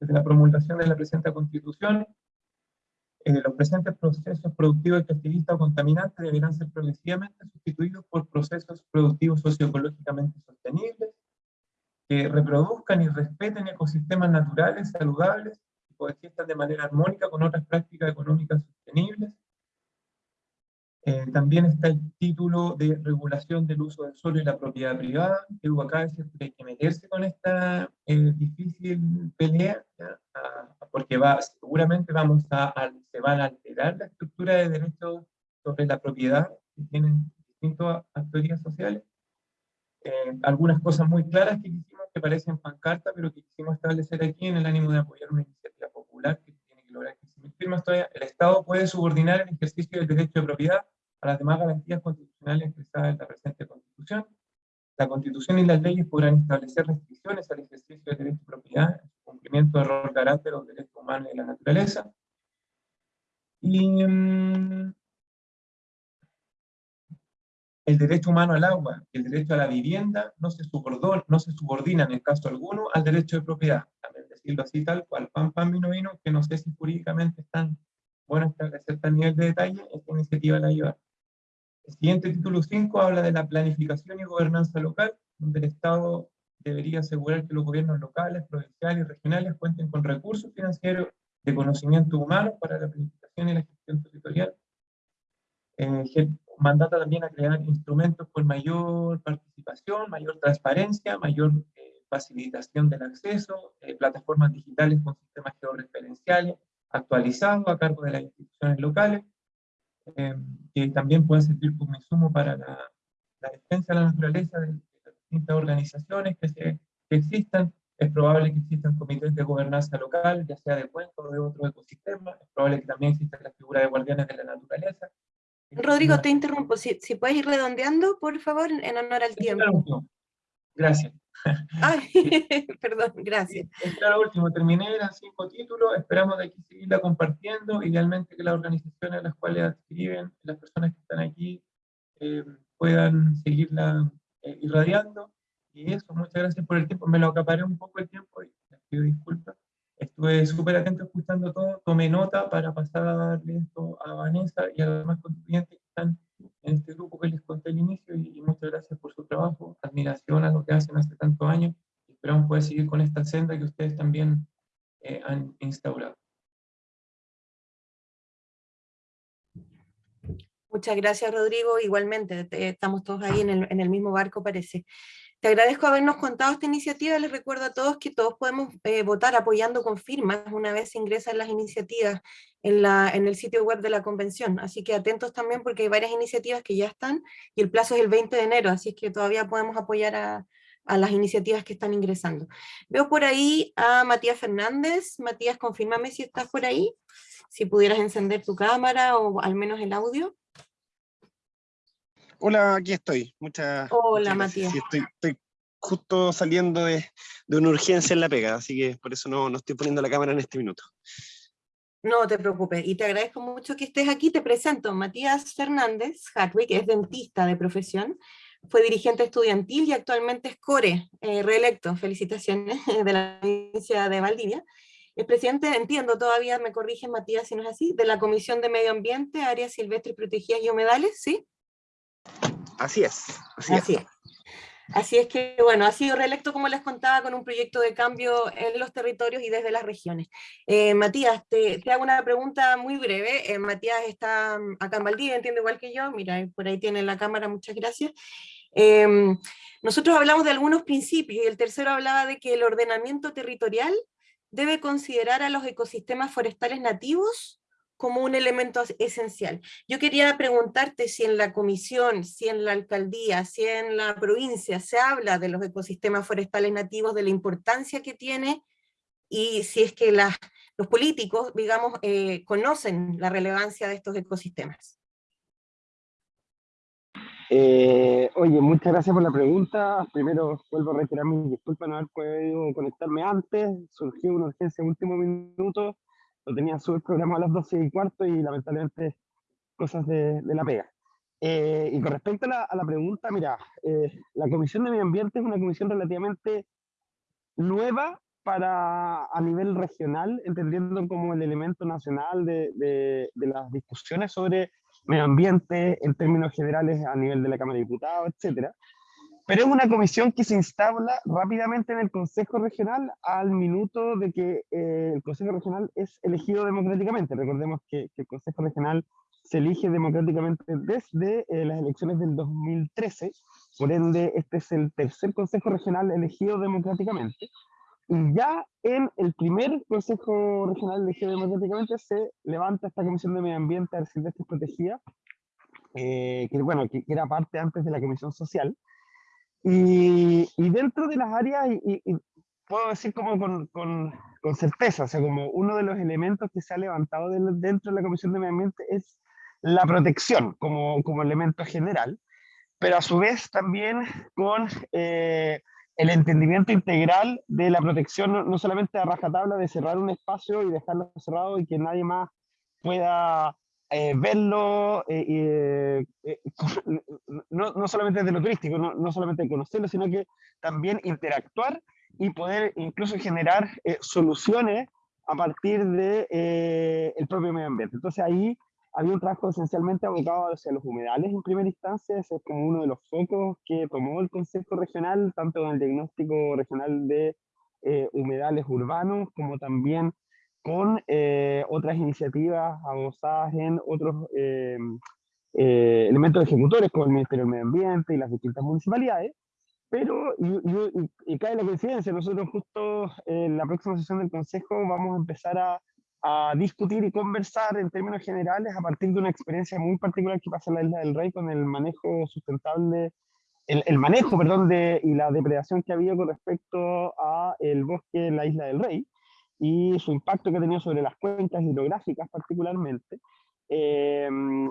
desde la promulgación de la presente constitución, eh, los presentes procesos productivos extractivistas o contaminantes deberán ser progresivamente sustituidos por procesos productivos socioecológicamente sostenibles, que reproduzcan y respeten ecosistemas naturales saludables y coexistan de manera armónica con otras prácticas económicas sostenibles, eh, también está el título de regulación del uso del suelo y la propiedad privada, que acá que hay que meterse con esta eh, difícil pelea, porque va, seguramente vamos a, se van a alterar la estructura de derechos sobre la propiedad que tienen distintas actorías sociales. Eh, algunas cosas muy claras que hicimos que parecen pancarta, pero que quisimos establecer aquí en el ánimo de apoyar una iniciativa popular que tiene que lograr que firmas el Estado puede subordinar el ejercicio del derecho de propiedad a las demás garantías constitucionales expresadas en la presente Constitución. La Constitución y las leyes podrán establecer restricciones al ejercicio del derecho de propiedad, en cumplimiento de error carácter de los derechos humanos y la naturaleza. Y mm, el derecho humano al agua y el derecho a la vivienda no se, subordinan, no en caso alguno al derecho de propiedad. Decirlo así tal cual, pan, pan, vino, vino, que no sé si jurídicamente están bueno establecer tal nivel de detalle, esta iniciativa la lleva. El siguiente título 5 habla de la planificación y gobernanza local, donde el Estado debería asegurar que los gobiernos locales, provinciales y regionales cuenten con recursos financieros de conocimiento humano para la planificación y la gestión territorial. Eh, mandata también a crear instrumentos con mayor participación, mayor transparencia, mayor facilitación del acceso, eh, plataformas digitales con sistemas georreferenciales actualizados a cargo de las instituciones locales, eh, que también pueden servir como insumo para la, defensa de la naturaleza de, las distintas organizaciones que, se, existan. Es probable que existan comités de gobernanza local, ya sea de cuenca o de otro ecosistema. Es probable que también exista la figura de guardianes de la naturaleza. Rodrigo, te interrumpo. Si, si puedes ir redondeando, por favor, en honor al tiempo. Gracias. Ay, perdón, gracias. Claro, último, terminé, eran cinco títulos, esperamos de aquí seguirla compartiendo, idealmente que las organizaciones a las cuales adscriben, las personas que están aquí, eh, puedan seguirla eh, irradiando, y eso, muchas gracias por el tiempo, me lo acaparé un poco el tiempo, y les pido disculpas, estuve súper atento escuchando todo, tomé nota para pasar esto a Vanessa y a los demás contribuyentes están en este grupo que les conté al inicio y, muchas gracias por su trabajo, admiración a lo que hacen hace tantos años. Esperamos poder seguir con esta senda que ustedes también eh, han instaurado. Muchas gracias, Rodrigo. Igualmente, estamos todos ahí en el, en el mismo barco, parece. Te agradezco habernos contado esta iniciativa. Les recuerdo a todos que todos podemos eh, votar apoyando con firmas una vez se ingresan las iniciativas en, el sitio web de la convención. Así que atentos también porque hay varias iniciativas que ya están y el plazo es el 20 de enero, así que todavía podemos apoyar a, a las iniciativas que están ingresando. Veo por ahí a Matías Fernández. Matías, confírmame si estás por ahí, si pudieras encender tu cámara o al menos el audio. Hola, aquí estoy. Muchas Hola, muchas. Matías. Sí, estoy, estoy justo saliendo de, de una urgencia en la pega, así que por eso no, no estoy poniendo la cámara en este minuto. No te preocupes, y te agradezco mucho que estés aquí. Te presento, Matías Fernández Hartwig, es dentista de profesión, fue dirigente estudiantil y actualmente es core, eh, reelecto, felicitaciones, de la provincia de Valdivia. Es presidente, entiendo todavía, me corrige Matías si no es así, de la Comisión de Medio Ambiente, Áreas Silvestres Protegidas y Humedales, ¿sí? Así es, así, es. Así es que, bueno, ha sido reelecto, como les contaba, con un proyecto de cambio en los territorios y desde las regiones. Eh, Matías, te, hago una pregunta muy breve. Eh, Matías está mm, acá en Valdivia, entiende igual que yo. Mira, por ahí tiene la cámara, muchas gracias. Em, nosotros hablamos de algunos principios y el tercero hablaba de que el ordenamiento territorial debe considerar a los ecosistemas forestales nativos como un elemento esencial. Yo quería preguntarte si en la comisión, si en la alcaldía, si en la provincia se habla de los ecosistemas forestales nativos, de la importancia que tiene, y si es que los políticos, digamos, eh, conocen la relevancia de estos ecosistemas. Eh, oye, muchas gracias por la pregunta. Primero, vuelvo a reiterar mis disculpas no haber podido conectarme antes. Surgió una urgencia en último minuto. Lo tenía súper programado a las 12 y cuarto y lamentablemente cosas de, de la pega. Eh, y con respecto a la, a la pregunta, mira, eh, la Comisión de Medio Ambiente es una comisión relativamente nueva para a nivel regional, entendiendo como el elemento nacional de, de, de las discusiones sobre medio ambiente en términos generales a nivel de la Cámara de Diputados, etcétera. Pero es una comisión que se instala rápidamente en el Consejo Regional al minuto de que eh, el Consejo Regional es elegido democráticamente. Recordemos que, que el Consejo Regional se elige democráticamente desde eh, las elecciones del 2013, por ende este es el tercer Consejo Regional elegido democráticamente. Y ya en el primer Consejo Regional elegido democráticamente se levanta esta Comisión de Medio Ambiente, Áreas Silvestres Protegidas, eh, que, bueno, que, que era parte antes de la Comisión Social, y, y dentro de las áreas, y, puedo decir como con, con, con certeza, o sea, como uno de los elementos que se ha levantado dentro de la Comisión de Medio Ambiente es la protección como, como elemento general, pero a su vez también con eh, el entendimiento integral de la protección, no, no solamente a rajatabla de cerrar un espacio y dejarlo cerrado y que nadie más pueda eh, verlo, eh, eh, eh, no, no solamente de lo turístico, no, no solamente conocerlo, sino que también interactuar y poder incluso generar eh, soluciones a partir de eh, el propio medio ambiente. Entonces ahí había un trabajo esencialmente abocado hacia los humedales en primera instancia, ese es como uno de los focos que tomó el Consejo Regional, tanto en el diagnóstico regional de eh, humedales urbanos, como también con eh, otras iniciativas avanzadas en otros eh, eh, elementos ejecutores, como el Ministerio del Medio Ambiente y las distintas municipalidades. Pero, y, y- y- cae la coincidencia, nosotros justo en la próxima sesión del Consejo vamos a empezar a, a discutir y conversar en términos generales a partir de una experiencia muy particular que pasa en la Isla del Rey con el manejo sustentable, el, el manejo, perdón, de, y la depredación que ha habido con respecto a el bosque en la Isla del Rey y su impacto que ha tenido sobre las cuencas hidrográficas particularmente, eh,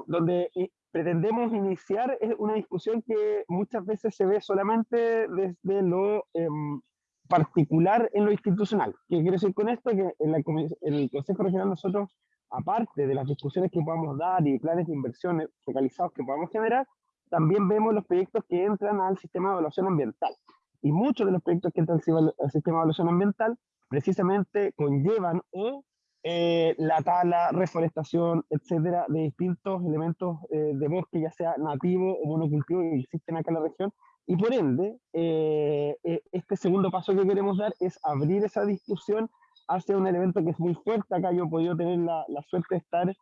donde i- pretendemos iniciar es una discusión que muchas veces se ve solamente desde lo em, particular en lo institucional. ¿Qué quiero decir con esto? Que en, la en el Consejo Regional nosotros, aparte de las discusiones que podamos dar y planes de inversiones focalizados que podamos generar, también vemos los proyectos que entran al sistema de evaluación ambiental. Y muchos de los proyectos que entran al sistema de evaluación ambiental precisamente conllevan o eh, la tala, reforestación, etcétera, de distintos elementos eh, de bosque, ya sea nativo o monocultivo que existen acá en la región. Y por ende, eh, eh, este segundo paso que queremos dar es abrir esa discusión hacia un elemento que es muy fuerte. Acá yo he podido tener la, la suerte de estar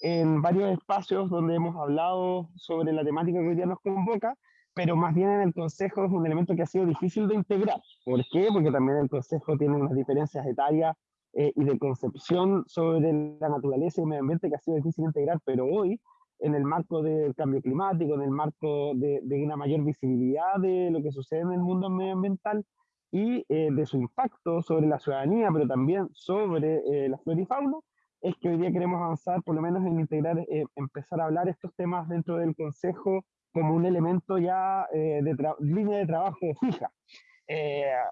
en varios espacios donde hemos hablado sobre la temática que hoy día nos convoca, pero más bien en el Consejo es un elemento que ha sido difícil de integrar. ¿Por qué? Porque también el Consejo tiene unas diferencias etarias eh, y de concepción sobre la naturaleza y el medio ambiente que ha sido difícil de integrar, pero hoy en el marco del cambio climático, en el marco de, de una mayor visibilidad de lo que sucede en el mundo medioambiental y eh, de su impacto sobre la ciudadanía, pero también sobre eh, la flora y fauna, es que hoy día queremos avanzar por lo menos en integrar, eh, empezar a hablar estos temas dentro del Consejo como un elemento ya de línea de trabajo fija.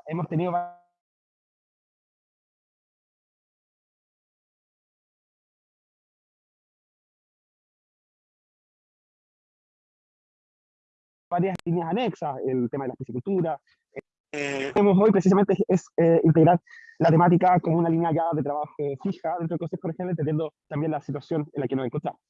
hemos tenido varias líneas anexas, el tema de la piscicultura. Eh, hoy precisamente es, eh, integrar la temática como una línea ya de trabajo fija dentro del Consejo Regional, entendiendo también la situación en la que nos encontramos.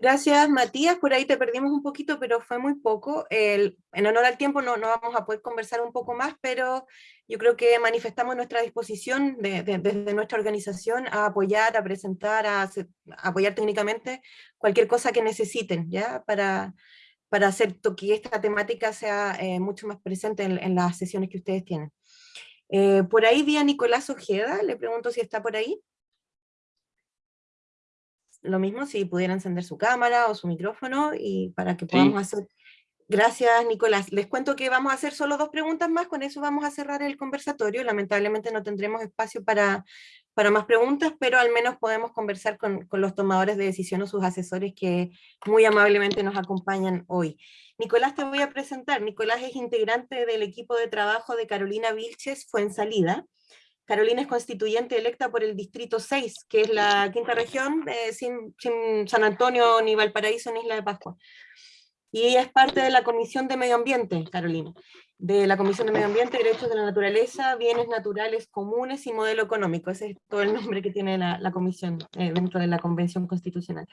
Gracias, Matías. Por ahí te perdimos un poquito, pero fue muy poco. El, en honor al tiempo no, no vamos a poder conversar un poco más, pero yo creo que manifestamos nuestra disposición desde nuestra organización a apoyar, a presentar, a, apoyar técnicamente cualquier cosa que necesiten, ¿ya? Para, para hacer que esta temática sea eh, mucho más presente en, las sesiones que ustedes tienen. Eh, por ahí vi a Nicolás Ojeda, le pregunto si está por ahí lo mismo si pudiera encender su cámara o su micrófono y para que podamos hacer... Gracias, Nicolás. Les cuento que vamos a hacer solo dos preguntas más, con eso vamos a cerrar el conversatorio. Lamentablemente no tendremos espacio para, para más preguntas, pero al menos podemos conversar con, con los tomadores de decisión o sus asesores que muy amablemente nos acompañan hoy. Nicolás, te voy a presentar. Nicolás es integrante del equipo de trabajo de Carolina Vilches Fuensalida, Carolina es constituyente electa por el Distrito 6, que es la quinta región, eh, sin, San Antonio, ni Valparaíso, ni Isla de Pascua. Y ella es parte de la Comisión de Medio Ambiente, Carolina, de la Comisión de Medio Ambiente, Derechos de la Naturaleza, Bienes Naturales Comunes y Modelo Económico. Ese es todo el nombre que tiene la, comisión eh, dentro de la Convención Constitucional.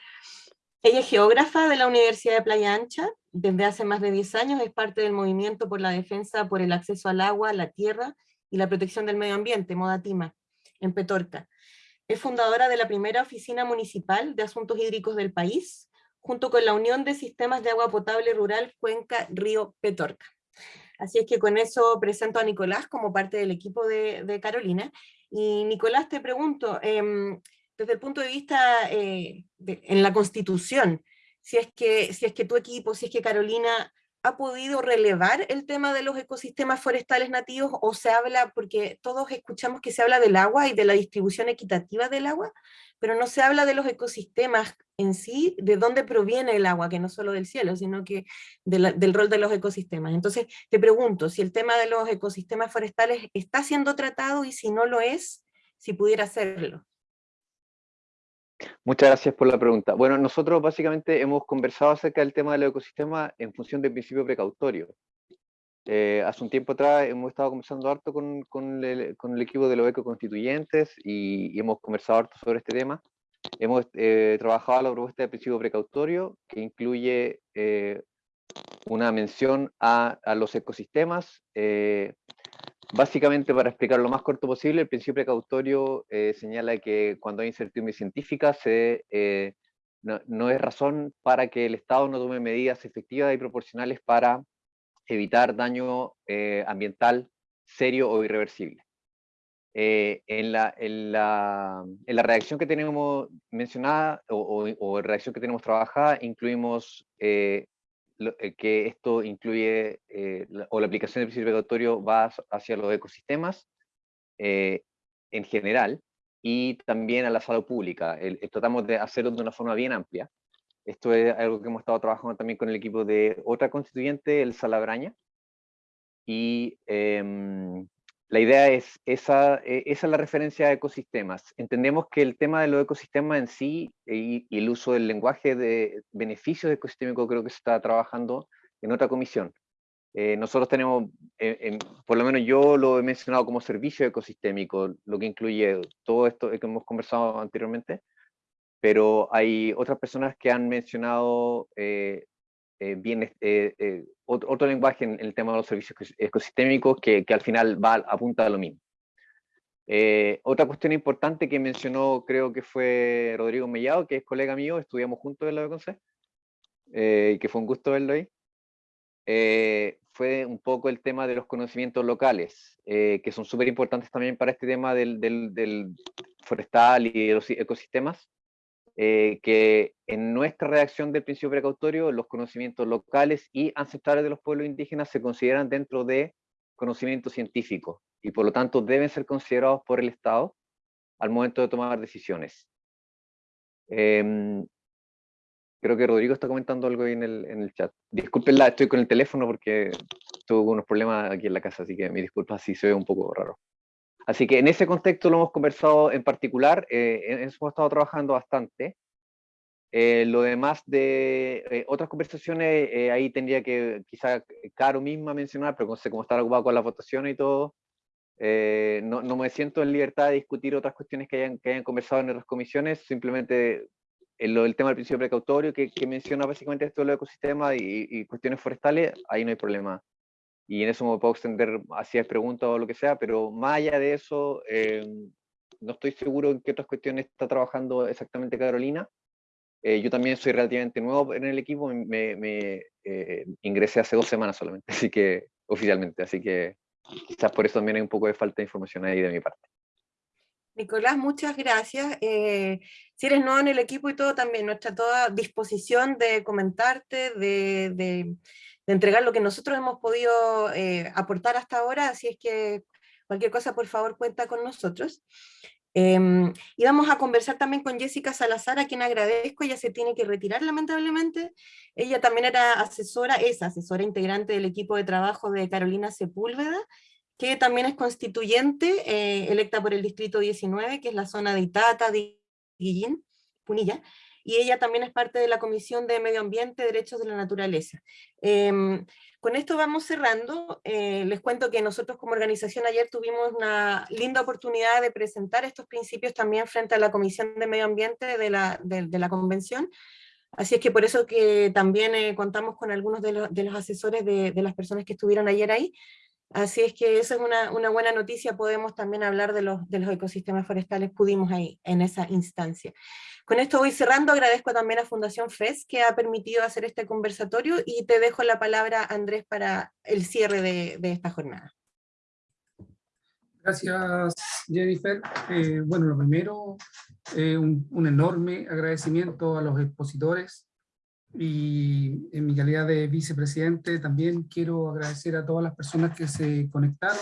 Ella es geógrafa de la Universidad de Playa Ancha, desde hace más de 10 años es parte del movimiento por la defensa por el acceso al agua, la tierra y la protección del medio ambiente, Modatima, en Petorca. Es fundadora de la primera oficina municipal de asuntos hídricos del país, junto con la Unión de Sistemas de Agua Potable Rural Cuenca Río Petorca. Así es que con eso presento a Nicolás como parte del equipo de, Carolina. Y Nicolás, te pregunto, em, desde el punto de vista eh, en la Constitución, si es, que, si es que tu equipo, si es que Carolina ha podido relevar el tema de los ecosistemas forestales nativos o se habla, porque todos escuchamos que se habla del agua y de la distribución equitativa del agua, pero no se habla de los ecosistemas en sí, de dónde proviene el agua, que no solo del cielo, sino que del rol de los ecosistemas. Entonces, te pregunto, si el tema de los ecosistemas forestales está siendo tratado y si no lo es, si pudiera hacerlo. Muchas gracias por la pregunta. Bueno, nosotros básicamente hemos conversado acerca del tema del ecosistema en función del principio precautorio. Eh, hace un tiempo atrás hemos estado conversando harto con, con, el, con el, equipo de los ecoconstituyentes y, y, hemos conversado harto sobre este tema. Hemos eh, trabajado la propuesta del principio precautorio que incluye eh, una mención a, a los ecosistemas, eh, Básicamente, para explicar lo más corto posible, el principio precautorio eh, señala que cuando hay incertidumbre científica se, eh, no, es razón para que el Estado no tome medidas efectivas y proporcionales para evitar daño eh, ambiental serio o irreversible. en, la, en, la, en, la, redacción que tenemos mencionada o, o, redacción que tenemos trabajada, incluimos eh, que esto incluye, eh, o la aplicación del principio precautorio va hacia los ecosistemas eh, en general, y también a la salud pública. tratamos de hacerlo de una forma bien amplia. Esto es algo que hemos estado trabajando también con el equipo de otra constituyente, el Salabraña, y em, la idea es, esa, e, esa es la referencia a ecosistemas. Entendemos que el tema de los ecosistemas en sí y, el uso del lenguaje de beneficios ecosistémicos creo que se está trabajando en otra comisión. Eh, nosotros tenemos, eh, por lo menos yo lo he mencionado como servicio ecosistémico, lo que incluye todo esto que hemos conversado anteriormente, pero hay otras personas que han mencionado eh, eh, bien, eh, eh, otro, lenguaje en, el tema de los servicios ecosistémicos que, que al final va, apunta a lo mismo. otra cuestión importante que mencionó, creo que fue Rodrigo Mellado, que es colega mío, estudiamos juntos en la BConce, y que fue un gusto verlo ahí, fue un poco el tema de los conocimientos locales, que son súper importantes también para este tema del, del, del, forestal y de los ecosistemas, eh, que en nuestra redacción del principio precautorio los conocimientos locales y ancestrales de los pueblos indígenas se consideran dentro de conocimiento científico y por lo tanto deben ser considerados por el Estado al momento de tomar decisiones. Em, creo que Rodrigo está comentando algo ahí en el, en el chat. Disculpenla, estoy con el teléfono porque tuve unos problemas aquí en la casa, así que mi disculpa si se ve un poco raro. Así que en ese contexto lo hemos conversado en particular, eh, hemos estado trabajando bastante. Eh, lo demás de eh, otras conversaciones, eh, ahí tendría que quizá Caro misma mencionar, pero cómo estar ocupado con la votación y todo. Eh, no, me siento en libertad de discutir otras cuestiones que hayan, que hayan conversado en otras comisiones, simplemente el, el tema del principio precautorio que, menciona básicamente esto de los ecosistemas y, cuestiones forestales, ahí no hay problema. Y en eso me puedo extender hacia preguntas o lo que sea, pero más allá de eso, eh, no estoy seguro en qué otras cuestiones está trabajando exactamente Carolina. Eh, yo también soy relativamente nuevo en el equipo, me, me eh, ingresé hace dos semanas solamente, así que oficialmente, así que quizás por eso también hay un poco de falta de información ahí de mi parte. Nicolás, muchas gracias. Eh, si eres nuevo en el equipo y todo, también nuestra toda disposición de comentarte, de, de, de entregar lo que nosotros hemos podido eh, aportar hasta ahora, así es que cualquier cosa, por favor, cuenta con nosotros. Eh, y vamos a conversar también con Jessica Salazar, a quien agradezco, ella se tiene que retirar lamentablemente. Ella también era asesora, es asesora integrante del equipo de trabajo de Carolina Sepúlveda, que también es constituyente, eh, electa por el Distrito 19, que es la zona de Itata, de Guillín, Punilla, y ella también es parte de la Comisión de Medio Ambiente, Derechos de la Naturaleza. Eh, con esto vamos cerrando. Eh, les cuento que nosotros como organización ayer tuvimos una linda oportunidad de presentar estos principios también frente a la Comisión de Medio Ambiente de la, de, de la Convención. Así es que por eso que también eh, contamos con algunos de, lo, de los asesores de, de, las personas que estuvieron ayer ahí. Así es que esa es una, buena noticia, podemos también hablar de los, ecosistemas forestales, pudimos ahí, en esa instancia. Con esto voy cerrando, agradezco también a Fundación FES que ha permitido hacer este conversatorio y te dejo la palabra, Andrés, para el cierre de, esta jornada. Gracias, Jennifer. Eh, bueno, lo primero, eh, un enorme agradecimiento a los expositores, y en mi calidad de vicepresidente también quiero agradecer a todas las personas que se conectaron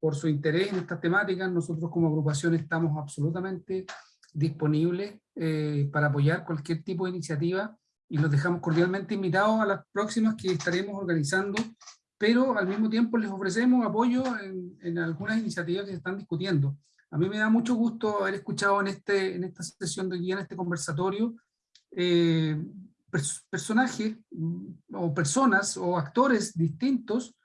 por su interés en estas temáticas. Nosotros como agrupación estamos absolutamente disponibles eh, para apoyar cualquier tipo de iniciativa y los dejamos cordialmente invitados a las próximas que estaremos organizando, pero al mismo tiempo les ofrecemos apoyo en, en algunas iniciativas que se están discutiendo. A mí me da mucho gusto haber escuchado en, este, en esta sesión de guía, en este conversatorio, eh, personajes mm, o personas o actores distintos,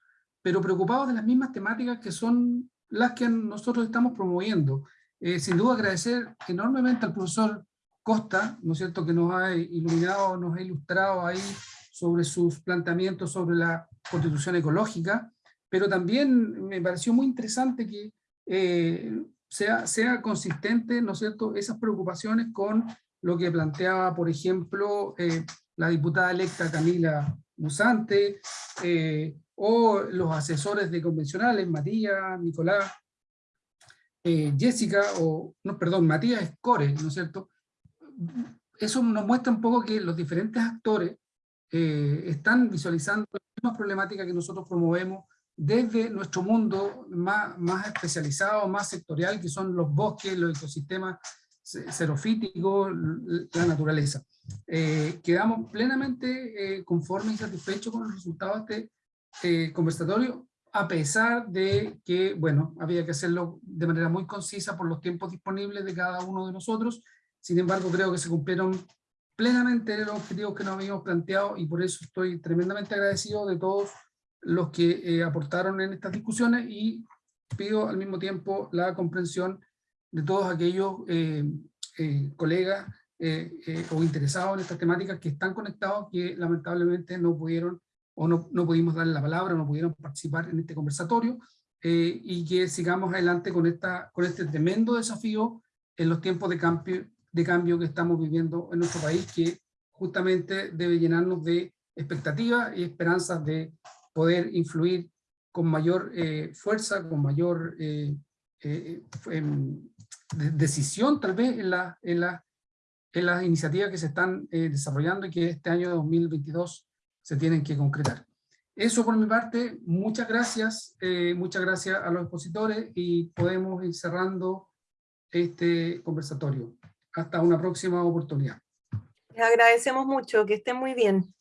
pero preocupados de las mismas temáticas que son las que nosotros estamos promoviendo. Eh, sin duda agradecer enormemente al profesor Costa, ¿no es cierto?, que nos ha iluminado, nos ha ilustrado ahí sobre sus planteamientos sobre la constitución ecológica, pero también me pareció muy interesante que eh, sea, sea consistente, ¿no es cierto?, esas preocupaciones con lo que planteaba, por ejemplo, eh, la diputada electa Camila Musante, eh, o los asesores de convencionales, Matías, Nicolás, eh, Jessica, o, no, perdón, Matías Escore, ¿no es cierto? Eso nos muestra un poco que los diferentes actores eh, están visualizando las mismas problemáticas que nosotros promovemos desde nuestro mundo más, más especializado, más sectorial, que son los bosques, los ecosistemas xerofítico, la naturaleza. Eh, quedamos plenamente eh, conformes y satisfechos con los resultados de este eh, conversatorio, a pesar de que, bueno, había que hacerlo de manera muy concisa por los tiempos disponibles de cada uno de nosotros. Sin embargo, creo que se cumplieron plenamente los objetivos que nos habíamos planteado y por eso estoy tremendamente agradecido de todos los que eh, aportaron en estas discusiones y pido al mismo tiempo la comprensión de todos aquellos eh, eh, colegas eh, o interesados en estas temáticas que están conectados, que lamentablemente no pudieron o no, no pudimos darle la palabra, no pudieron participar en este conversatorio, y que sigamos adelante con, esta, con este tremendo desafío en los tiempos de cambio, de cambio que estamos viviendo en nuestro país, que justamente debe llenarnos de expectativas y esperanzas de poder influir con mayor fuerza, con mayor eh, eh, decisión tal vez en, la, en, la, en las iniciativas que se están eh, desarrollando y que este año 2022 se tienen que concretar. Eso por mi parte, muchas gracias, eh, muchas gracias a los expositores y podemos ir cerrando este conversatorio. Hasta una próxima oportunidad. Les agradecemos mucho, que estén muy bien.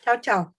Chao, chao.